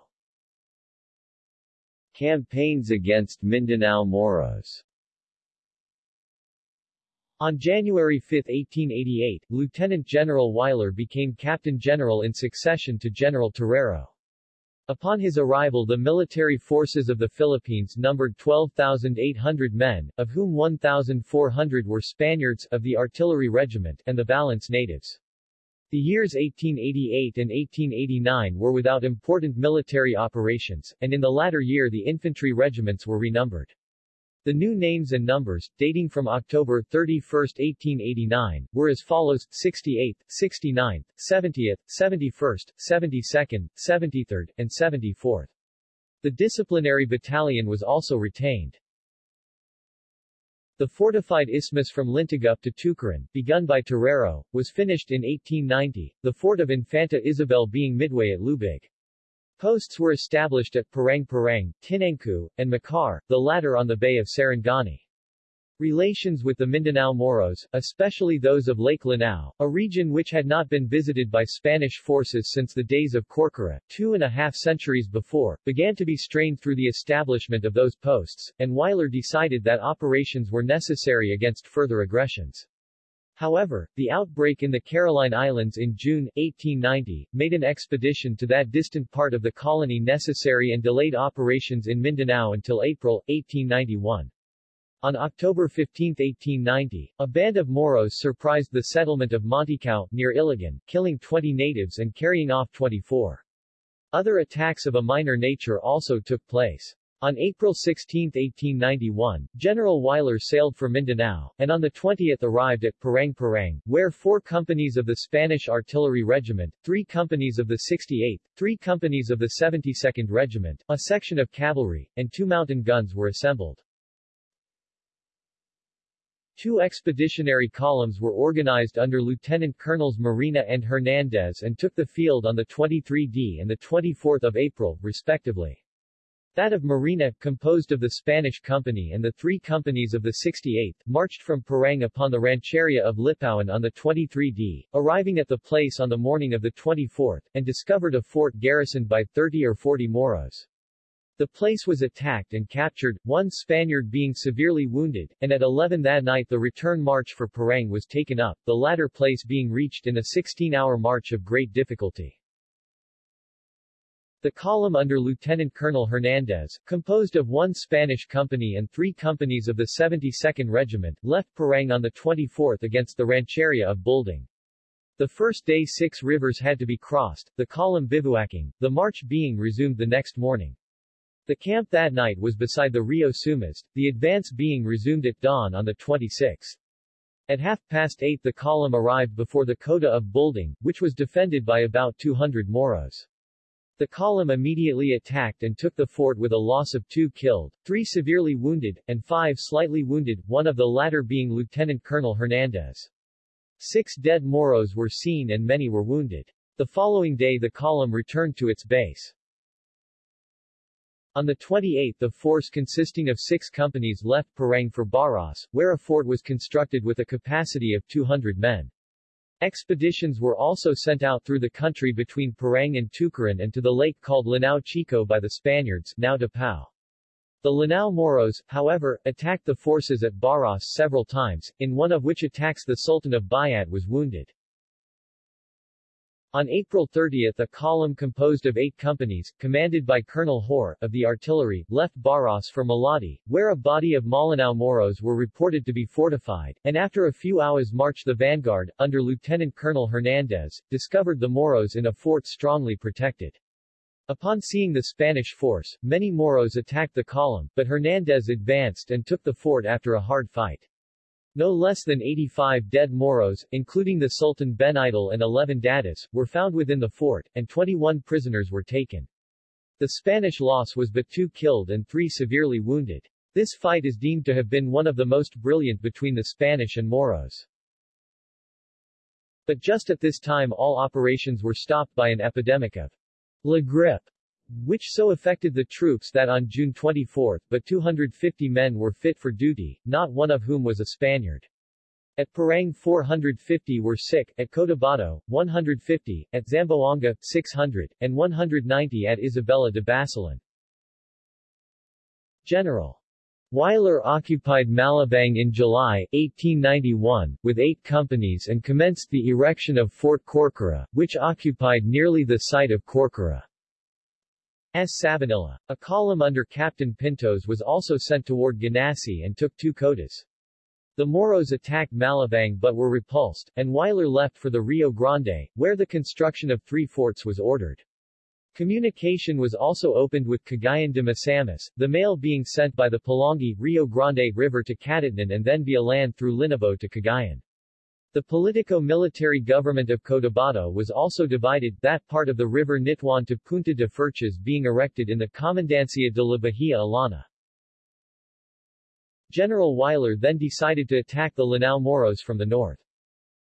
Campaigns against Mindanao Moros on January 5, 1888, Lieutenant General Weyler became Captain General in succession to General Terrero. Upon his arrival the military forces of the Philippines numbered 12,800 men, of whom 1,400 were Spaniards of the artillery regiment and the balance natives. The years 1888 and 1889 were without important military operations, and in the latter year the infantry regiments were renumbered. The new names and numbers, dating from October 31, 1889, were as follows, 68th, 69th, 70th, 71st, 72nd, 73rd, and 74th. The disciplinary battalion was also retained. The fortified isthmus from Lintugup to Tucaran, begun by Terrero, was finished in 1890, the fort of Infanta Isabel being midway at Lubig. Posts were established at Parang Parang, Tinangku, and Makar, the latter on the Bay of Sarangani. Relations with the Mindanao Moros, especially those of Lake Lanao, a region which had not been visited by Spanish forces since the days of Corcuera, two and a half centuries before, began to be strained through the establishment of those posts, and Weyler decided that operations were necessary against further aggressions. However, the outbreak in the Caroline Islands in June, 1890, made an expedition to that distant part of the colony necessary and delayed operations in Mindanao until April, 1891. On October 15, 1890, a band of Moros surprised the settlement of Monticao, near Iligan, killing 20 natives and carrying off 24. Other attacks of a minor nature also took place. On April 16, 1891, General Weyler sailed for Mindanao, and on the 20th arrived at Parang Parang, where four companies of the Spanish Artillery Regiment, three companies of the 68th, three companies of the 72nd Regiment, a section of cavalry, and two mountain guns were assembled. Two expeditionary columns were organized under Lieutenant Colonels Marina and Hernandez and took the field on the 23d and the 24th of April, respectively. That of Marina, composed of the Spanish company and the three companies of the 68th, marched from Parang upon the rancheria of Lipawan on the 23d, arriving at the place on the morning of the 24th, and discovered a fort garrisoned by 30 or 40 Moros. The place was attacked and captured, one Spaniard being severely wounded, and at 11 that night the return march for Parang was taken up, the latter place being reached in a 16-hour march of great difficulty. The column under Lieutenant Colonel Hernandez, composed of one Spanish company and three companies of the 72nd Regiment, left Parang on the 24th against the rancheria of Bulding. The first day six rivers had to be crossed, the column bivouacking, the march being resumed the next morning. The camp that night was beside the Rio Sumas, the advance being resumed at dawn on the 26th. At half past eight the column arrived before the Kota of Bulding, which was defended by about 200 Moros. The column immediately attacked and took the fort with a loss of two killed, three severely wounded, and five slightly wounded, one of the latter being Lieutenant Colonel Hernandez. Six dead Moros were seen and many were wounded. The following day the column returned to its base. On the 28th the force consisting of six companies left Parang for Baras, where a fort was constructed with a capacity of 200 men. Expeditions were also sent out through the country between Parang and Tucaran and to the lake called Lanao Chico by the Spaniards, now Dapao. The Lanao Moros, however, attacked the forces at Baras several times, in one of which attacks the Sultan of Bayat was wounded. On April 30 a column composed of eight companies, commanded by Colonel Hoare, of the artillery, left Baras for Malati, where a body of Malinao Moros were reported to be fortified, and after a few hours march the vanguard, under Lieutenant Colonel Hernandez, discovered the Moros in a fort strongly protected. Upon seeing the Spanish force, many Moros attacked the column, but Hernandez advanced and took the fort after a hard fight. No less than 85 dead Moros, including the Sultan Ben Benidal and 11 Dadas, were found within the fort, and 21 prisoners were taken. The Spanish loss was but two killed and three severely wounded. This fight is deemed to have been one of the most brilliant between the Spanish and Moros. But just at this time all operations were stopped by an epidemic of La Grippe, which so affected the troops that on June 24, but 250 men were fit for duty, not one of whom was a Spaniard. At Parang 450 were sick, at Cotabato, 150, at Zamboanga, 600, and 190 at Isabela de Basilan. General Weyler occupied Malabang in July, 1891, with eight companies and commenced the erection of Fort Corcuera, which occupied nearly the site of Corcuera. S. Sabanilla. A column under Captain Pintos was also sent toward Ganassi and took two kotas. The Moros attacked Malabang but were repulsed, and Weyler left for the Rio Grande, where the construction of three forts was ordered. Communication was also opened with Cagayan de Misamis, the mail being sent by the Pulangi, Rio Grande River to Catatnan and then via land through Linabo to Cagayan. The politico-military government of Cotabato was also divided, that part of the river Nitwan to Punta de Furches being erected in the Comandancia de la Bahia Alana. General Weyler then decided to attack the Lanao Moros from the north.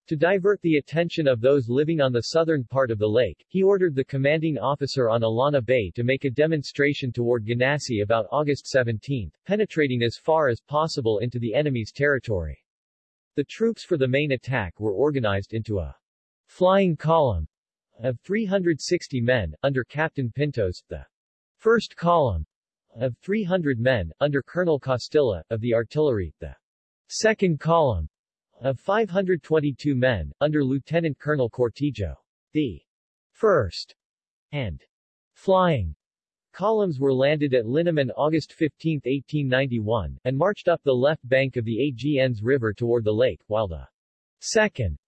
To divert the attention of those living on the southern part of the lake, he ordered the commanding officer on Illana Bay to make a demonstration toward Ganassi about August 17, penetrating as far as possible into the enemy's territory. The troops for the main attack were organized into a flying column of 360 men, under Captain Pintos, the first column of 300 men, under Colonel Costilla, of the artillery, the second column of 522 men, under Lieutenant Colonel Cortijo. The first and flying columns were landed at Linamon August 15, 1891, and marched up the left bank of the Agus River toward the lake, while the second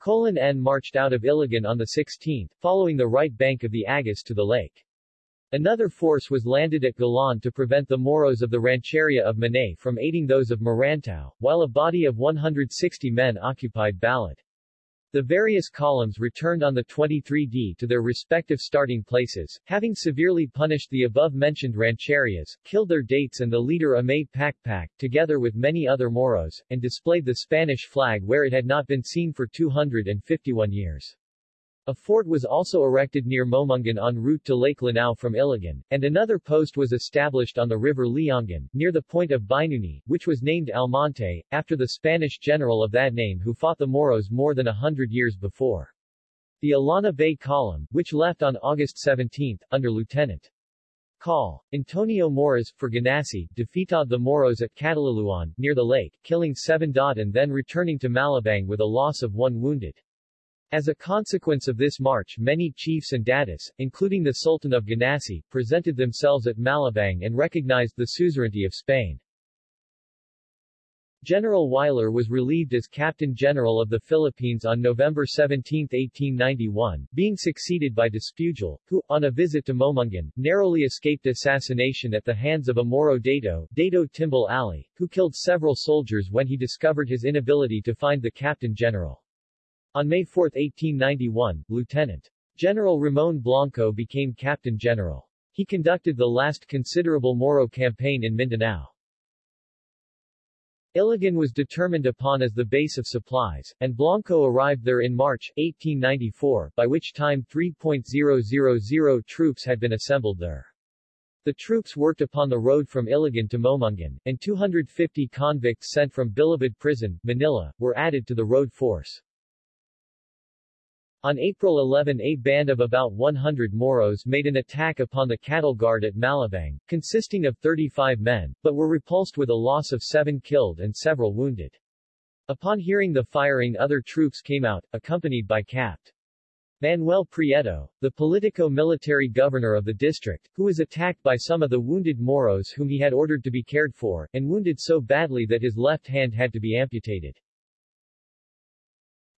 colon N marched out of Iligan on the 16th, following the right bank of the Agus to the lake. Another force was landed at Galan to prevent the Moros of the Rancheria of Manay from aiding those of Marantao, while a body of 160 men occupied Balad. The various columns returned on the 23D to their respective starting places, having severely punished the above-mentioned rancherias, killed their dates and the leader Amay Pakpak, together with many other Moros, and displayed the Spanish flag where it had not been seen for 251 years. A fort was also erected near Momungan en route to Lake Lanao from Iligan, and another post was established on the river Liangan, near the point of Binuni, which was named Almonte, after the Spanish general of that name who fought the Moros more than a hundred years before. The Illana Bay Column, which left on August 17, under Lieutenant Call. Antonio Moras, for Ganassi, defeated the Moros at Cataliluan, near the lake, killing seven and then returning to Malabang with a loss of one wounded. As a consequence of this march many chiefs and datus, including the Sultan of Ganassi, presented themselves at Malabang and recognized the suzerainty of Spain. General Weyler was relieved as Captain General of the Philippines on November 17, 1891, being succeeded by Despujol, who, on a visit to Momungan, narrowly escaped assassination at the hands of a Moro Dato, Dato Timbal Ali, who killed several soldiers when he discovered his inability to find the Captain General. On May 4, 1891, Lieutenant General Ramon Blanco became Captain General. He conducted the last considerable Moro campaign in Mindanao. Iligan was determined upon as the base of supplies, and Blanco arrived there in March, 1894, by which time 3.000 troops had been assembled there. The troops worked upon the road from Iligan to Momungan, and 250 convicts sent from Bilibid Prison, Manila, were added to the road force. On April 11 a band of about 100 Moros made an attack upon the cattle guard at Malabang, consisting of 35 men, but were repulsed with a loss of seven killed and several wounded. Upon hearing the firing other troops came out, accompanied by Capt. Manuel Prieto, the politico-military governor of the district, who was attacked by some of the wounded Moros whom he had ordered to be cared for, and wounded so badly that his left hand had to be amputated.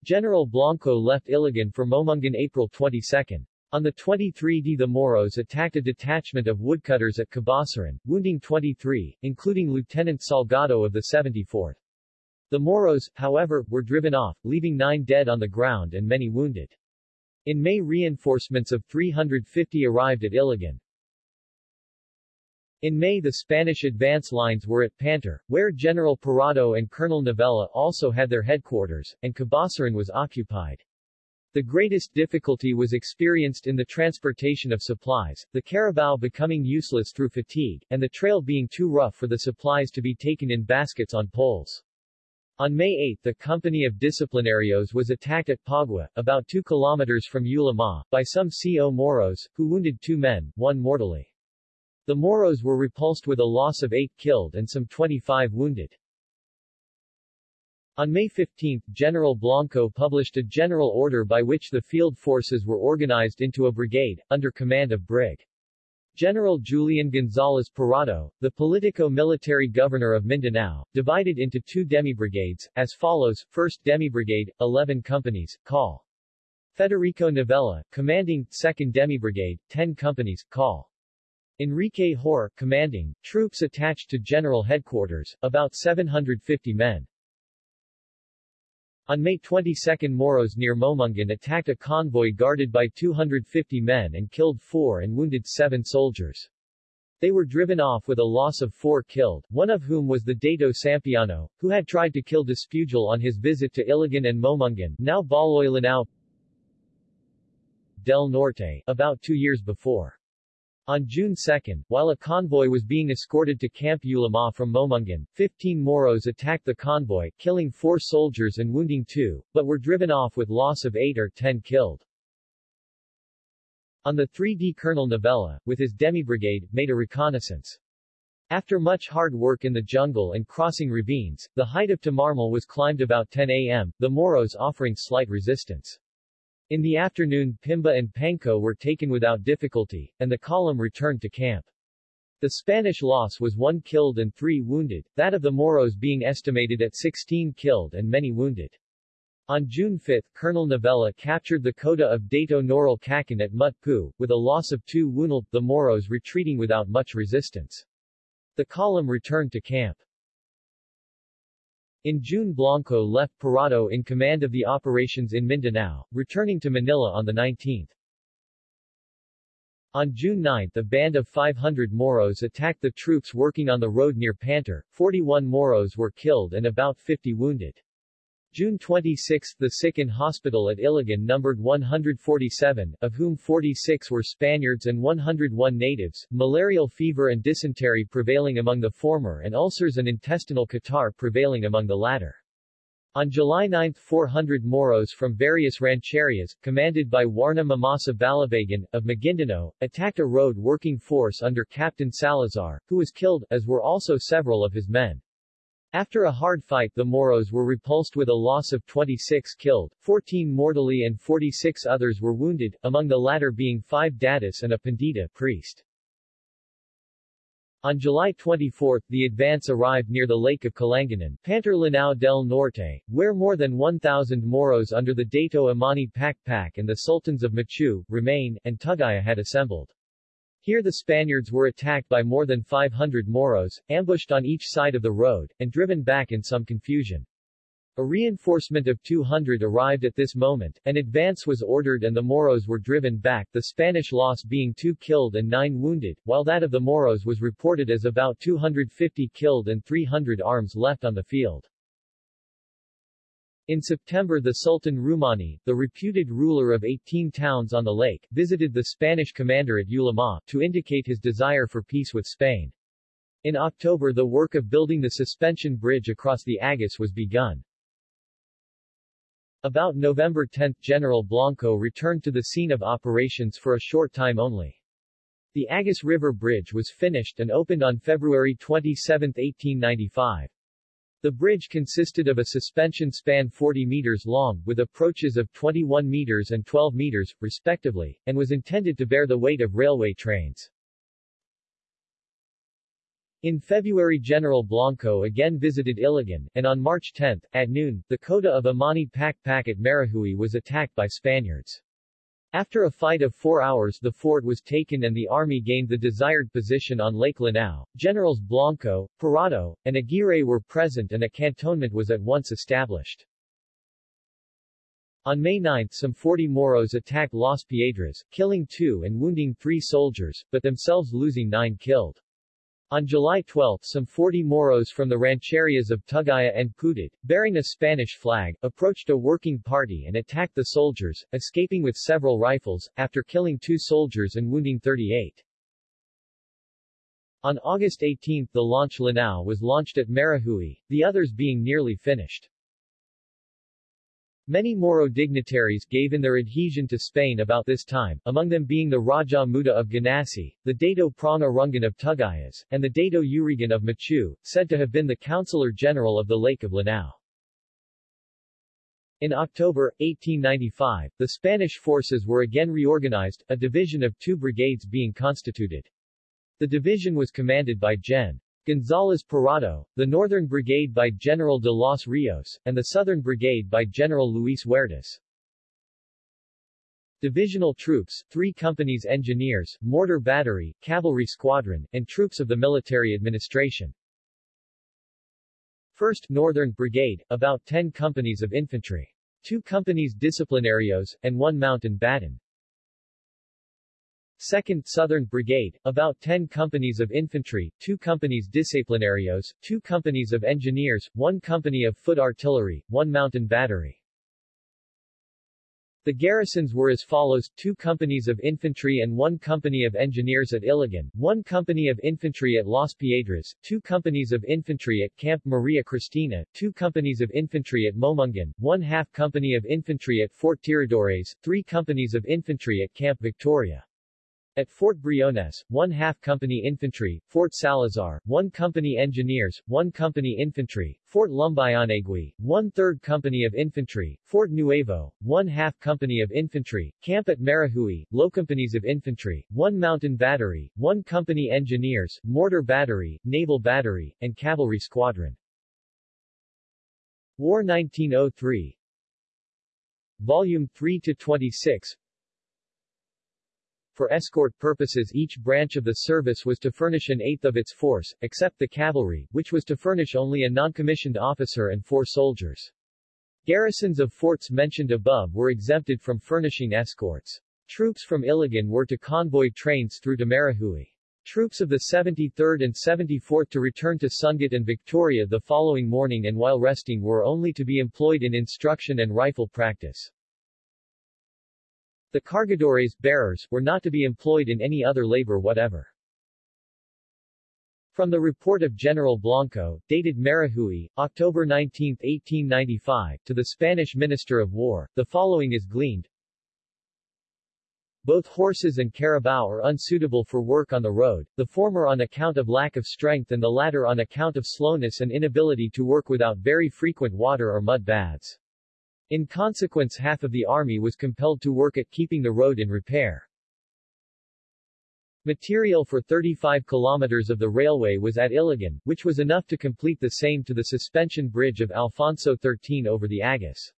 General Blanco left Iligan for Momungan April 22. On the 23d the Moros attacked a detachment of woodcutters at Cabasaran, wounding 23, including Lieutenant Salgado of the 74th. The Moros, however, were driven off, leaving nine dead on the ground and many wounded. In May reinforcements of 350 arrived at Iligan. In May the Spanish advance lines were at Pantar, where General Parado and Colonel Novella also had their headquarters, and Cabasaran was occupied. The greatest difficulty was experienced in the transportation of supplies, the carabao becoming useless through fatigue, and the trail being too rough for the supplies to be taken in baskets on poles. On May 8 the company of disciplinarios was attacked at Pagua, about 2 kilometers from Ulama, by some CO Moros, who wounded two men, one mortally. The Moros were repulsed with a loss of 8 killed and some 25 wounded. On May 15, General Blanco published a general order by which the field forces were organized into a brigade, under command of Brig. General Julian Gonzalez Parado, the politico-military governor of Mindanao, divided into two demi-brigades, as follows, 1st Demi-Brigade, 11 companies, call. Federico Novella, commanding, 2nd Demi-Brigade, 10 companies, call. Enrique Hor, commanding, troops attached to General Headquarters, about 750 men. On May 22 Moros near Momungan attacked a convoy guarded by 250 men and killed four and wounded seven soldiers. They were driven off with a loss of four killed, one of whom was the Dato Sampiano, who had tried to kill Despujol on his visit to Iligan and Momungan, now Baloy Lanao del Norte, about two years before. On June 2, while a convoy was being escorted to Camp Ulama from Momungan, 15 Moros attacked the convoy, killing four soldiers and wounding two, but were driven off with loss of 8 or 10 killed. On the 3D Colonel Novella, with his demi-brigade, made a reconnaissance. After much hard work in the jungle and crossing ravines, the height of Tamarmal was climbed about 10 a.m., the Moros offering slight resistance. In the afternoon Pimba and Panko were taken without difficulty, and the column returned to camp. The Spanish loss was one killed and three wounded, that of the Moros being estimated at 16 killed and many wounded. On June 5 Colonel Novella captured the Kota of Dato Noral Kakan at Mutpu, with a loss of two wounded, the Moros retreating without much resistance. The column returned to camp. In June Blanco left Parado in command of the operations in Mindanao, returning to Manila on the 19th. On June 9 a band of 500 Moros attacked the troops working on the road near Pantar, 41 Moros were killed and about 50 wounded. June 26 the sick in hospital at Iligan numbered 147, of whom 46 were Spaniards and 101 natives, malarial fever and dysentery prevailing among the former and ulcers and intestinal catarrh prevailing among the latter. On July 9 400 Moros from various rancherias, commanded by Warna Mamasa Balabagan, of Maguindanao, attacked a road working force under Captain Salazar, who was killed, as were also several of his men. After a hard fight the Moros were repulsed with a loss of 26 killed, 14 mortally and 46 others were wounded, among the latter being five Datus and a Pandita priest. On July 24, the advance arrived near the Lake of Kalanganan, Pantar Lanao del Norte, where more than 1,000 Moros under the Dato Amani Pakpak and the Sultans of Machu, Remain, and Tugaya had assembled. Here the Spaniards were attacked by more than 500 Moros, ambushed on each side of the road, and driven back in some confusion. A reinforcement of 200 arrived at this moment, an advance was ordered and the Moros were driven back, the Spanish loss being 2 killed and 9 wounded, while that of the Moros was reported as about 250 killed and 300 arms left on the field. In September the Sultan Rumani, the reputed ruler of 18 towns on the lake, visited the Spanish commander at Ulama, to indicate his desire for peace with Spain. In October the work of building the suspension bridge across the Agus was begun. About November 10 General Blanco returned to the scene of operations for a short time only. The Agus River Bridge was finished and opened on February 27, 1895. The bridge consisted of a suspension span 40 meters long, with approaches of 21 meters and 12 meters, respectively, and was intended to bear the weight of railway trains. In February General Blanco again visited Iligan, and on March 10, at noon, the Kota of Amani Pakpak at Marahui was attacked by Spaniards. After a fight of four hours the fort was taken and the army gained the desired position on Lake Lanao. Generals Blanco, Parado, and Aguirre were present and a cantonment was at once established. On May 9 some 40 Moros attacked Las Piedras, killing two and wounding three soldiers, but themselves losing nine killed. On July 12 some 40 Moros from the rancherias of Tugaya and Putit, bearing a Spanish flag, approached a working party and attacked the soldiers, escaping with several rifles, after killing two soldiers and wounding 38. On August 18 the launch Lanao was launched at Marahui, the others being nearly finished. Many Moro dignitaries gave in their adhesion to Spain about this time, among them being the Raja Muda of Ganasi, the Dato Prong Arungan of Tugayas, and the Dato Urigan of Machu, said to have been the Councilor General of the Lake of Lanao. In October, 1895, the Spanish forces were again reorganized, a division of two brigades being constituted. The division was commanded by Gen. Gonzales Parado, the Northern Brigade by General de los Rios, and the Southern Brigade by General Luis Huertas. Divisional troops, three companies engineers, mortar battery, cavalry squadron, and troops of the military administration. 1st Northern Brigade, about 10 companies of infantry. Two companies disciplinarios, and one mountain batten. 2nd Southern Brigade, about 10 companies of infantry, 2 companies disciplinarios, 2 companies of engineers, 1 company of foot artillery, 1 mountain battery. The garrisons were as follows, two companies of infantry and one company of engineers at Iligan, one company of infantry at Las Piedras, two companies of infantry at Camp Maria Cristina, two companies of infantry at Momungan, one half company of infantry at Fort Tiradores, three companies of infantry at Camp Victoria. At Fort Briones, one half company infantry, Fort Salazar, one company engineers, one company infantry, Fort Lumbayonegui, one third company of infantry, Fort Nuevo, one half company of infantry, camp at Marahui, low companies of infantry, one mountain battery, one company engineers, mortar battery, naval battery, and cavalry squadron. War 1903 Volume 3 to 26 for escort purposes each branch of the service was to furnish an eighth of its force, except the cavalry, which was to furnish only a non-commissioned officer and four soldiers. Garrisons of forts mentioned above were exempted from furnishing escorts. Troops from Iligan were to convoy trains through to Marahui. Troops of the 73rd and 74th to return to Sungat and Victoria the following morning and while resting were only to be employed in instruction and rifle practice. The cargadores bearers were not to be employed in any other labor whatever. From the report of General Blanco, dated Marahui, October 19, 1895, to the Spanish Minister of War, the following is gleaned. Both horses and carabao are unsuitable for work on the road, the former on account of lack of strength and the latter on account of slowness and inability to work without very frequent water or mud baths. In consequence half of the army was compelled to work at keeping the road in repair. Material for 35 kilometers of the railway was at Iligan, which was enough to complete the same to the suspension bridge of Alfonso XIII over the Agus.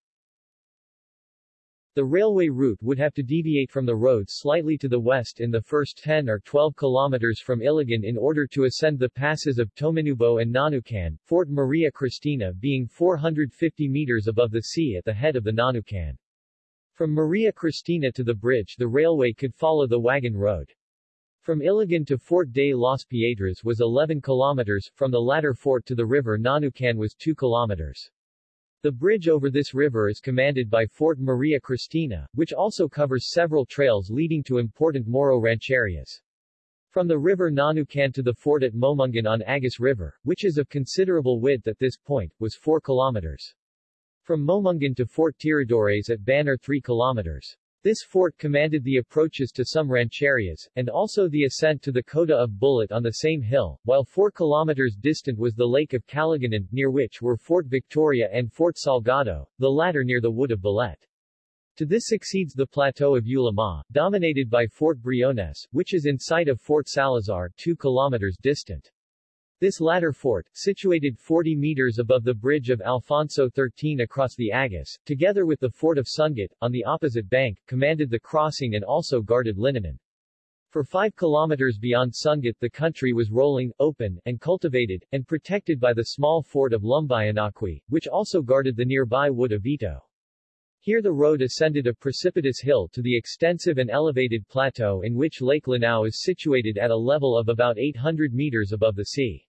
The railway route would have to deviate from the road slightly to the west in the first 10 or 12 kilometers from Iligan in order to ascend the passes of Tominubo and Nanukan, Fort Maria Cristina being 450 meters above the sea at the head of the Nanukan. From Maria Cristina to the bridge the railway could follow the wagon road. From Iligan to Fort de las Piedras was 11 kilometers, from the latter fort to the river Nanukan was 2 kilometers. The bridge over this river is commanded by Fort Maria Cristina, which also covers several trails leading to important Moro rancherias. From the river Nanukan to the fort at Momungan on Agus River, which is of considerable width at this point, was 4 kilometers. From Momungan to Fort Tiradores at Banner 3 kilometers. This fort commanded the approaches to some rancherias, and also the ascent to the Kota of Bullet on the same hill, while 4 kilometers distant was the Lake of Caliganan, near which were Fort Victoria and Fort Salgado, the latter near the wood of Bullet. To this succeeds the plateau of Ulama, dominated by Fort Briones, which is in sight of Fort Salazar 2 kilometers distant. This latter fort, situated 40 meters above the bridge of Alfonso XIII across the Agus, together with the fort of Sungat, on the opposite bank, commanded the crossing and also guarded Linanan. For 5 kilometers beyond Sungat the country was rolling, open, and cultivated, and protected by the small fort of Lumbayonaqui, which also guarded the nearby wood of Ito. Here the road ascended a precipitous hill to the extensive and elevated plateau in which Lake Lanao is situated at a level of about 800 meters above the sea.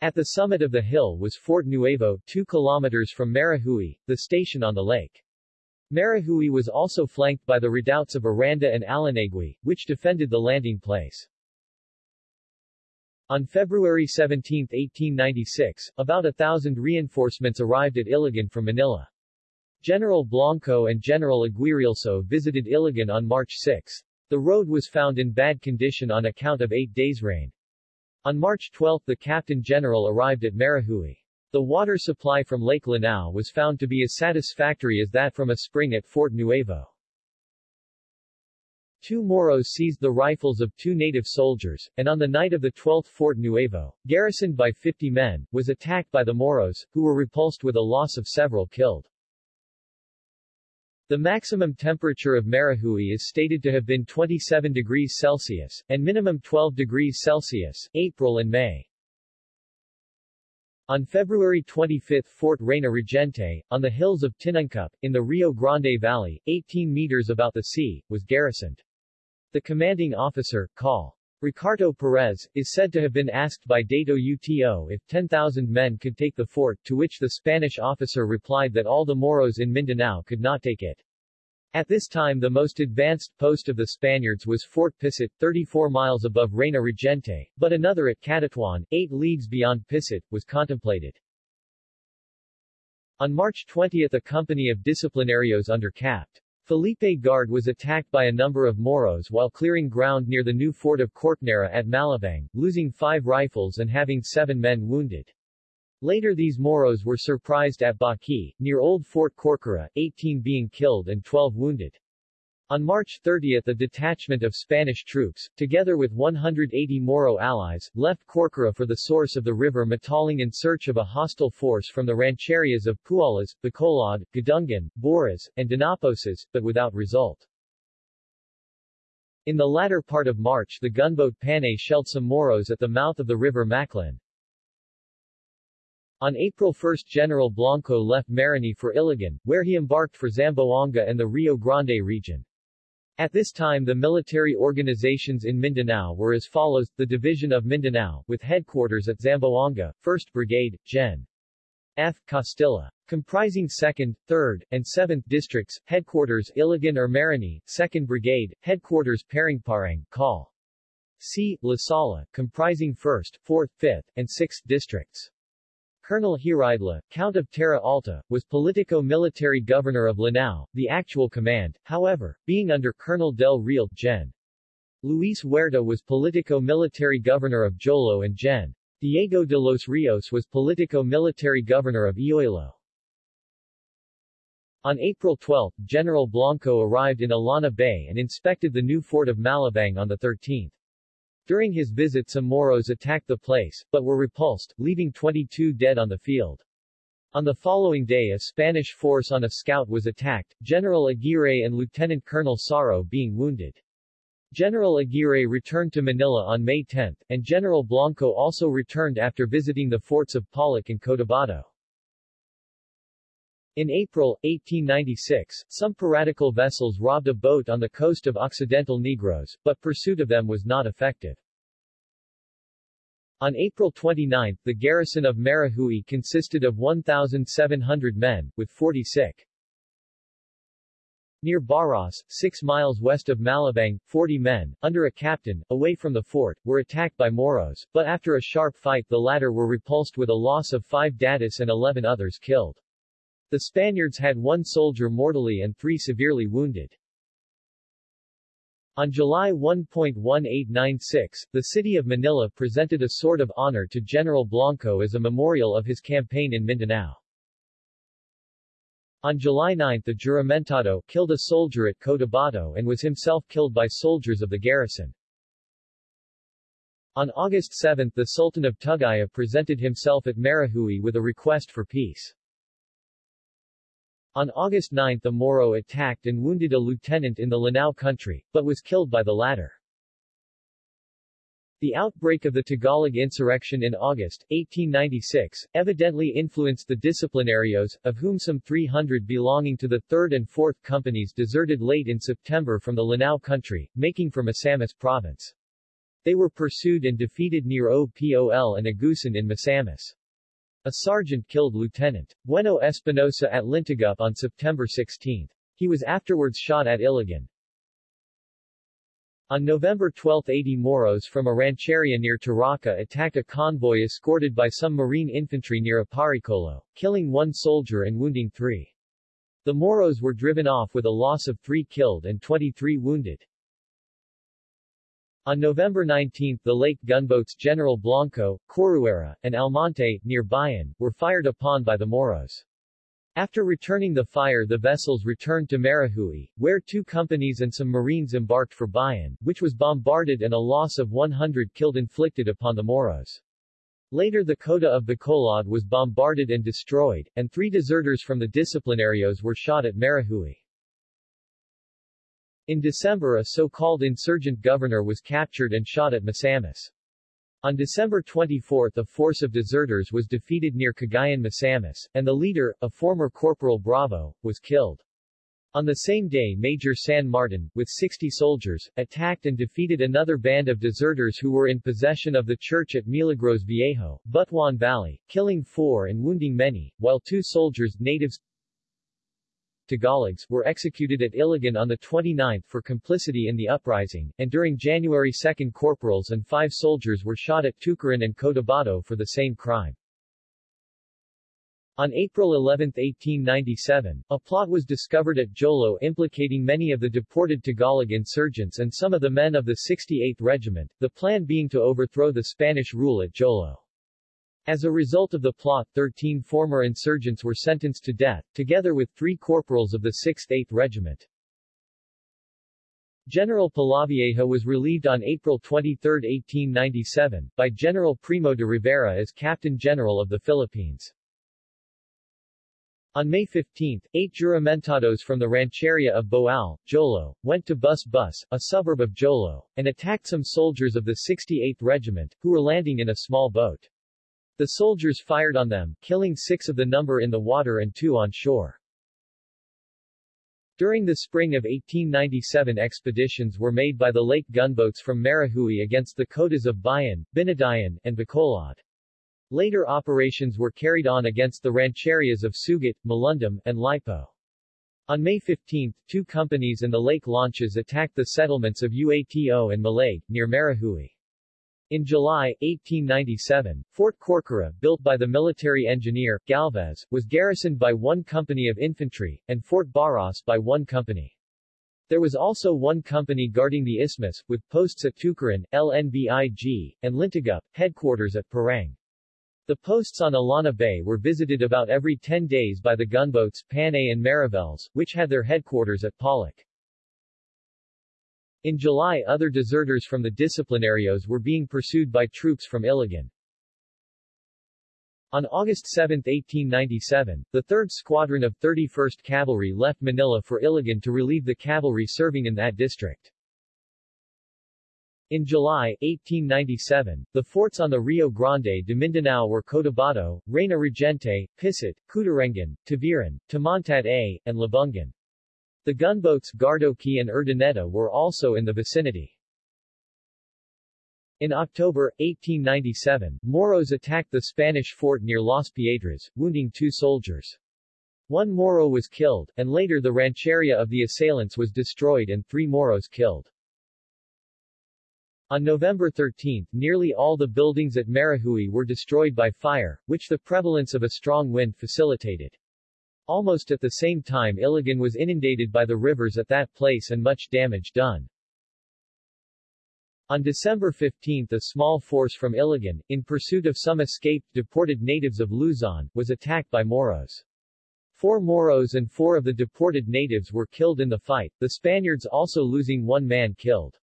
At the summit of the hill was Fort Nuevo, 2 kilometers from Marahui, the station on the lake. Marahui was also flanked by the redoubts of Aranda and Alanegui, which defended the landing place. On February 17, 1896, about a thousand reinforcements arrived at Iligan from Manila. General Blanco and General Aguirre also visited Iligan on March 6. The road was found in bad condition on account of eight days' rain. On March 12 the Captain General arrived at Marahui. The water supply from Lake Lanao was found to be as satisfactory as that from a spring at Fort Nuevo. Two Moros seized the rifles of two native soldiers, and on the night of the 12th Fort Nuevo, garrisoned by 50 men, was attacked by the Moros, who were repulsed with a loss of several killed. The maximum temperature of Marahui is stated to have been 27 degrees Celsius, and minimum 12 degrees Celsius, April and May. On February 25 Fort Reina Regente, on the hills of Tinangcup, in the Rio Grande Valley, 18 meters about the sea, was garrisoned. The commanding officer, Col. Ricardo Perez, is said to have been asked by Dato Uto if 10,000 men could take the fort, to which the Spanish officer replied that all the Moros in Mindanao could not take it. At this time the most advanced post of the Spaniards was Fort Pisit, 34 miles above Reina Regente, but another at Catatouan, 8 leagues beyond Pisit, was contemplated. On March 20 a company of disciplinarios under Capt. Felipe Guard was attacked by a number of Moros while clearing ground near the new fort of Corcuera at Malabang, losing five rifles and having seven men wounded. Later these Moros were surprised at Baqui, near Old Fort Corcuera, 18 being killed and 12 wounded. On March 30 a detachment of Spanish troops, together with 180 Moro allies, left Corcuera for the source of the river Mataling in search of a hostile force from the rancherias of Pualas, Bacolod, Gadungan, Boras, and Dinaposas, but without result. In the latter part of March the gunboat Panay shelled some Moros at the mouth of the river Maclan. On April 1 General Blanco left Marahui for Iligan, where he embarked for Zamboanga and the Rio Grande region. At this time the military organizations in Mindanao were as follows, the Division of Mindanao, with headquarters at Zamboanga, 1st Brigade, Gen. F. Costilla. Comprising 2nd, 3rd, and 7th districts, headquarters Iligan or Marahui, 2nd Brigade, headquarters Parangparang, Call. C. La Sala, comprising 1st, 4th, 5th, and 6th districts. Colonel Hiridla, Count of Terra Alta, was politico-military governor of Lanao, the actual command, however, being under Colonel Del Real, Gen. Luis Huerta was politico-military governor of Jolo and Gen. Diego de los Rios was politico-military governor of Iloilo. On April 12, General Blanco arrived in Illana Bay and inspected the new fort of Malabang on the 13th. During his visit some Moros attacked the place, but were repulsed, leaving 22 dead on the field. On the following day a Spanish force on a scout was attacked, General Aguirre and Lieutenant Colonel Saro being wounded. General Aguirre returned to Manila on May 10, and General Blanco also returned after visiting the forts of Polloc and Cotabato. In April, 1896, some piratical vessels robbed a boat on the coast of Occidental Negros, but pursuit of them was not effective. On April 29, the garrison of Marahui consisted of 1,700 men, with 40 sick. Near Baras, 6 miles west of Malabang, 40 men, under a captain, away from the fort, were attacked by Moros, but after a sharp fight the latter were repulsed with a loss of 5 datis and 11 others killed. The Spaniards had one soldier mortally and three severely wounded. On July 1.1896, the city of Manila presented a sword of honor to General Blanco as a memorial of his campaign in Mindanao. On July 9 the Juramentado killed a soldier at Cotabato and was himself killed by soldiers of the garrison. On August 7 the Sultan of Tugaya presented himself at Marahui with a request for peace. On August 9 the Moro attacked and wounded a lieutenant in the Lanao country, but was killed by the latter. The outbreak of the Tagalog insurrection in August, 1896, evidently influenced the disciplinarios, of whom some 300 belonging to the 3rd and 4th companies deserted late in September from the Lanao country, making for Misamis province. They were pursued and defeated near Opol and Agusan in Misamis. A sergeant killed Lieutenant Bueno Espinosa at Lintagup on September 16. He was afterwards shot at Iligan. On November 12 80 Moros from a rancheria near Taraca attacked a convoy escorted by some marine infantry near Aparicolo, killing one soldier and wounding three. The Moros were driven off with a loss of three killed and 23 wounded. On November 19 the lake gunboats General Blanco, Corcuera, and Almonte, near Bayan, were fired upon by the Moros. After returning the fire the vessels returned to Marahui, where two companies and some marines embarked for Bayan, which was bombarded and a loss of 100 killed inflicted upon the Moros. Later the Kota of Bacolod was bombarded and destroyed, and three deserters from the disciplinarios were shot at Marahui. In December a so-called insurgent governor was captured and shot at Misamis. On December 24 a force of deserters was defeated near Cagayan Misamis, and the leader, a former Corporal Bravo, was killed. On the same day Major San Martin, with 60 soldiers, attacked and defeated another band of deserters who were in possession of the church at Milagros Viejo, Butuan Valley, killing four and wounding many, while two soldiers, natives Tagalogs, were executed at Iligan on the 29th for complicity in the uprising, and during January 2 corporals and five soldiers were shot at Tucaran and Cotabato for the same crime. On April 11, 1897, a plot was discovered at Jolo implicating many of the deported Tagalog insurgents and some of the men of the 68th Regiment, the plan being to overthrow the Spanish rule at Jolo. As a result of the plot 13 former insurgents were sentenced to death, together with three corporals of the 6th 8th Regiment. General Polavieja was relieved on April 23, 1897, by General Primo de Rivera as Captain General of the Philippines. On May 15, eight juramentados from the rancheria of Boal, Jolo, went to Bus Bus, a suburb of Jolo, and attacked some soldiers of the 68th Regiment, who were landing in a small boat. The soldiers fired on them, killing six of the number in the water and two on shore. During the spring of 1897 expeditions were made by the lake gunboats from Marahui against the Kotas of Bayan, Binadayan, and Bacolod. Later operations were carried on against the rancherias of Sugat, Malundum, and Lipo. On May 15, two companies in the lake launches attacked the settlements of Uato and Malag, near Marahui. In July, 1897, Fort Corcuera, built by the military engineer, Galvez, was garrisoned by one company of infantry, and Fort Barros by one company. There was also one company guarding the isthmus, with posts at Tucaran, LNBIG, and Lintagup, headquarters at Parang. The posts on Illana Bay were visited about every 10 days by the gunboats Panay and Mariveles, which had their headquarters at Polloc. In July other deserters from the disciplinarios were being pursued by troops from Iligan. On August 7, 1897, the 3rd Squadron of 31st Cavalry left Manila for Iligan to relieve the cavalry serving in that district. In July, 1897, the forts on the Rio Grande de Mindanao were Cotabato, Reina Regente, Pisat, Cutarengan, Taviran, Tamantat A, and Labungan. The gunboats Gardoqui and Urdaneta were also in the vicinity. In October, 1897, Moros attacked the Spanish fort near Las Piedras, wounding two soldiers. One Moro was killed, and later the rancheria of the assailants was destroyed and three Moros killed. On November 13, nearly all the buildings at Marahui were destroyed by fire, which the prevalence of a strong wind facilitated. Almost at the same time Iligan was inundated by the rivers at that place and much damage done. On December 15 a small force from Iligan, in pursuit of some escaped deported natives of Luzon, was attacked by Moros. Four Moros and four of the deported natives were killed in the fight, the Spaniards also losing one man killed.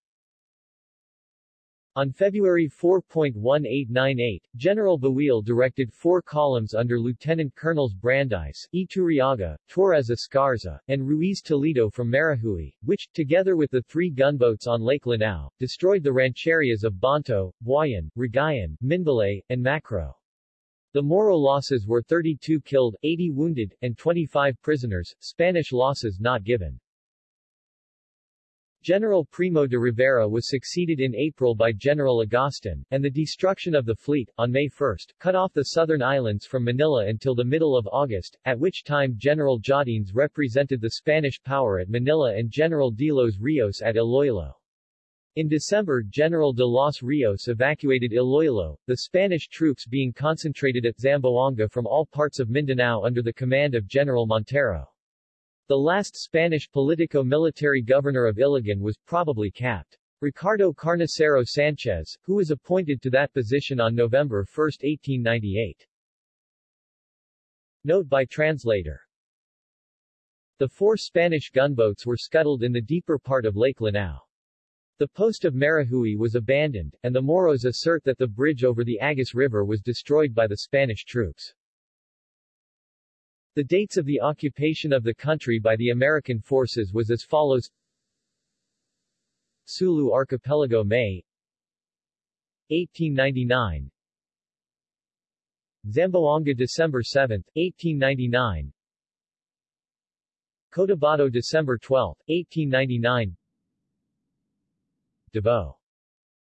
On February 4.1898, General Buil directed four columns under Lieutenant Colonels Brandeis, Iturriaga, Torres Escarza, and Ruiz Toledo from Marahui, which, together with the three gunboats on Lake Lanao, destroyed the rancherias of Bonto, Buayan, Rigayan, Minbalay, and Macro. The Moro losses were 32 killed, 80 wounded, and 25 prisoners, Spanish losses not given. General Primo de Rivera was succeeded in April by General Agustin, and the destruction of the fleet, on May 1, cut off the southern islands from Manila until the middle of August, at which time General Jaudenes represented the Spanish power at Manila and General de los Rios at Iloilo. In December General de los Rios evacuated Iloilo, the Spanish troops being concentrated at Zamboanga from all parts of Mindanao under the command of General Montero. The last Spanish politico-military governor of Iligan was probably Capt. Ricardo Carnicero Sanchez, who was appointed to that position on November 1, 1898. Note by translator. The four Spanish gunboats were scuttled in the deeper part of Lake Lanao. The post of Marahui was abandoned, and the Moros assert that the bridge over the Agus River was destroyed by the Spanish troops. The dates of the occupation of the country by the American forces was as follows. Sulu Archipelago May. 1899 Zamboanga December 7, 1899 Cotabato December 12, 1899 Davao.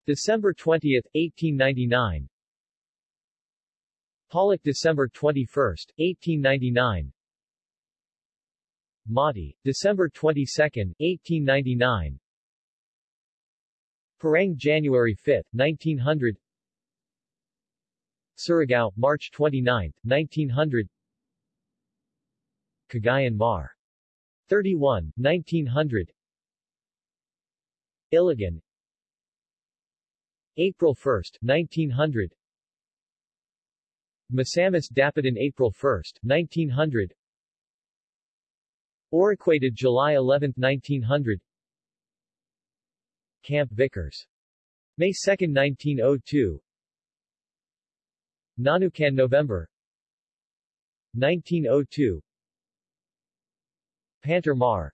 December 20, 1899 Polloc December 21, 1899 Mati, December 22, 1899 Parang January 5, 1900 Surigao, March 29, 1900 Cagayan Mar. 31, 1900 Iligan. April 1, 1900 Misamis Dapitan April 1, 1900 Oriquated July 11, 1900 Camp Vicars. May 2, 1902 Nanukan November 1902 Pantar Mar.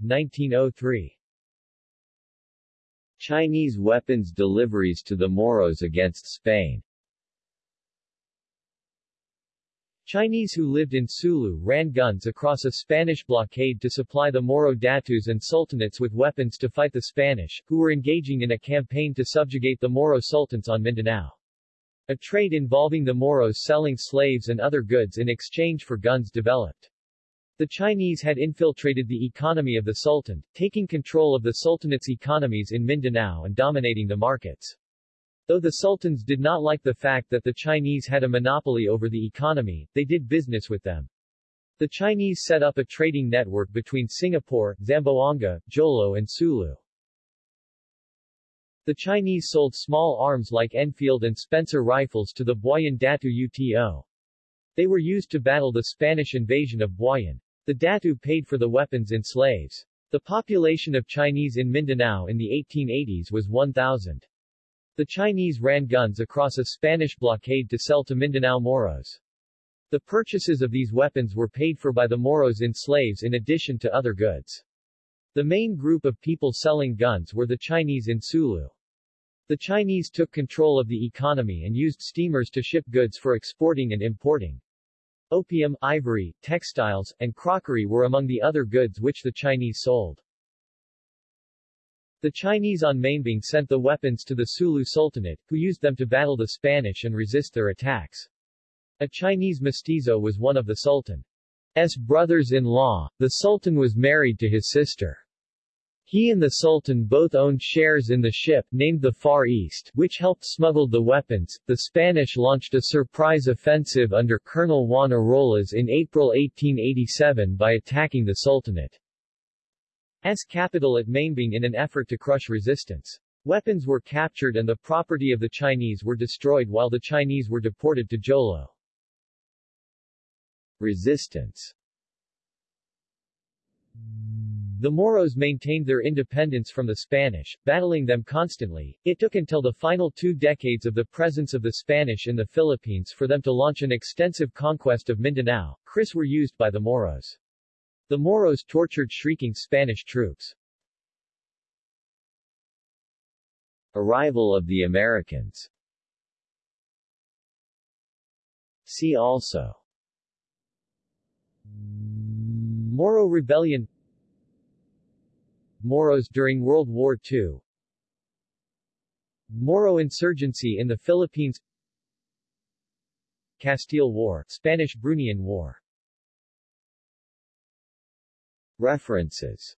1903 Chinese weapons deliveries to the Moros against Spain Chinese who lived in Sulu ran guns across a Spanish blockade to supply the Moro datus and sultanates with weapons to fight the Spanish, who were engaging in a campaign to subjugate the Moro sultans on Mindanao. A trade involving the Moros selling slaves and other goods in exchange for guns developed. The Chinese had infiltrated the economy of the Sultan, taking control of the Sultanate's economies in Mindanao and dominating the markets. Though the sultans did not like the fact that the Chinese had a monopoly over the economy, they did business with them. The Chinese set up a trading network between Singapore, Zamboanga, Jolo and Sulu. The Chinese sold small arms like Enfield and Spencer rifles to the Buayan Datu UTO. They were used to battle the Spanish invasion of Buayan. The Datu paid for the weapons in slaves. The population of Chinese in Mindanao in the 1880s was 1,000. The Chinese ran guns across a Spanish blockade to sell to Mindanao Moros. The purchases of these weapons were paid for by the Moros in slaves in addition to other goods. The main group of people selling guns were the Chinese in Sulu. The Chinese took control of the economy and used steamers to ship goods for exporting and importing. Opium, ivory, textiles, and crockery were among the other goods which the Chinese sold. The Chinese on Maimbung sent the weapons to the Sulu Sultanate, who used them to battle the Spanish and resist their attacks. A Chinese mestizo was one of the Sultan's brothers-in-law. The Sultan was married to his sister. He and the Sultan both owned shares in the ship, named the Far East, which helped smuggle the weapons. The Spanish launched a surprise offensive under Colonel Juan Arolas in April 1887 by attacking the Sultanate. S capital at Maimbung in an effort to crush resistance. Weapons were captured and the property of the Chinese were destroyed while the Chinese were deported to Jolo. Resistance The Moros maintained their independence from the Spanish, battling them constantly. It took until the final two decades of the presence of the Spanish in the Philippines for them to launch an extensive conquest of Mindanao. Kris were used by the Moros. The Moros tortured shrieking Spanish troops. Arrival of the Americans. See also. Moro Rebellion. Moros during World War II Moro insurgency in the Philippines. Castile War, Spanish-Bruneian War References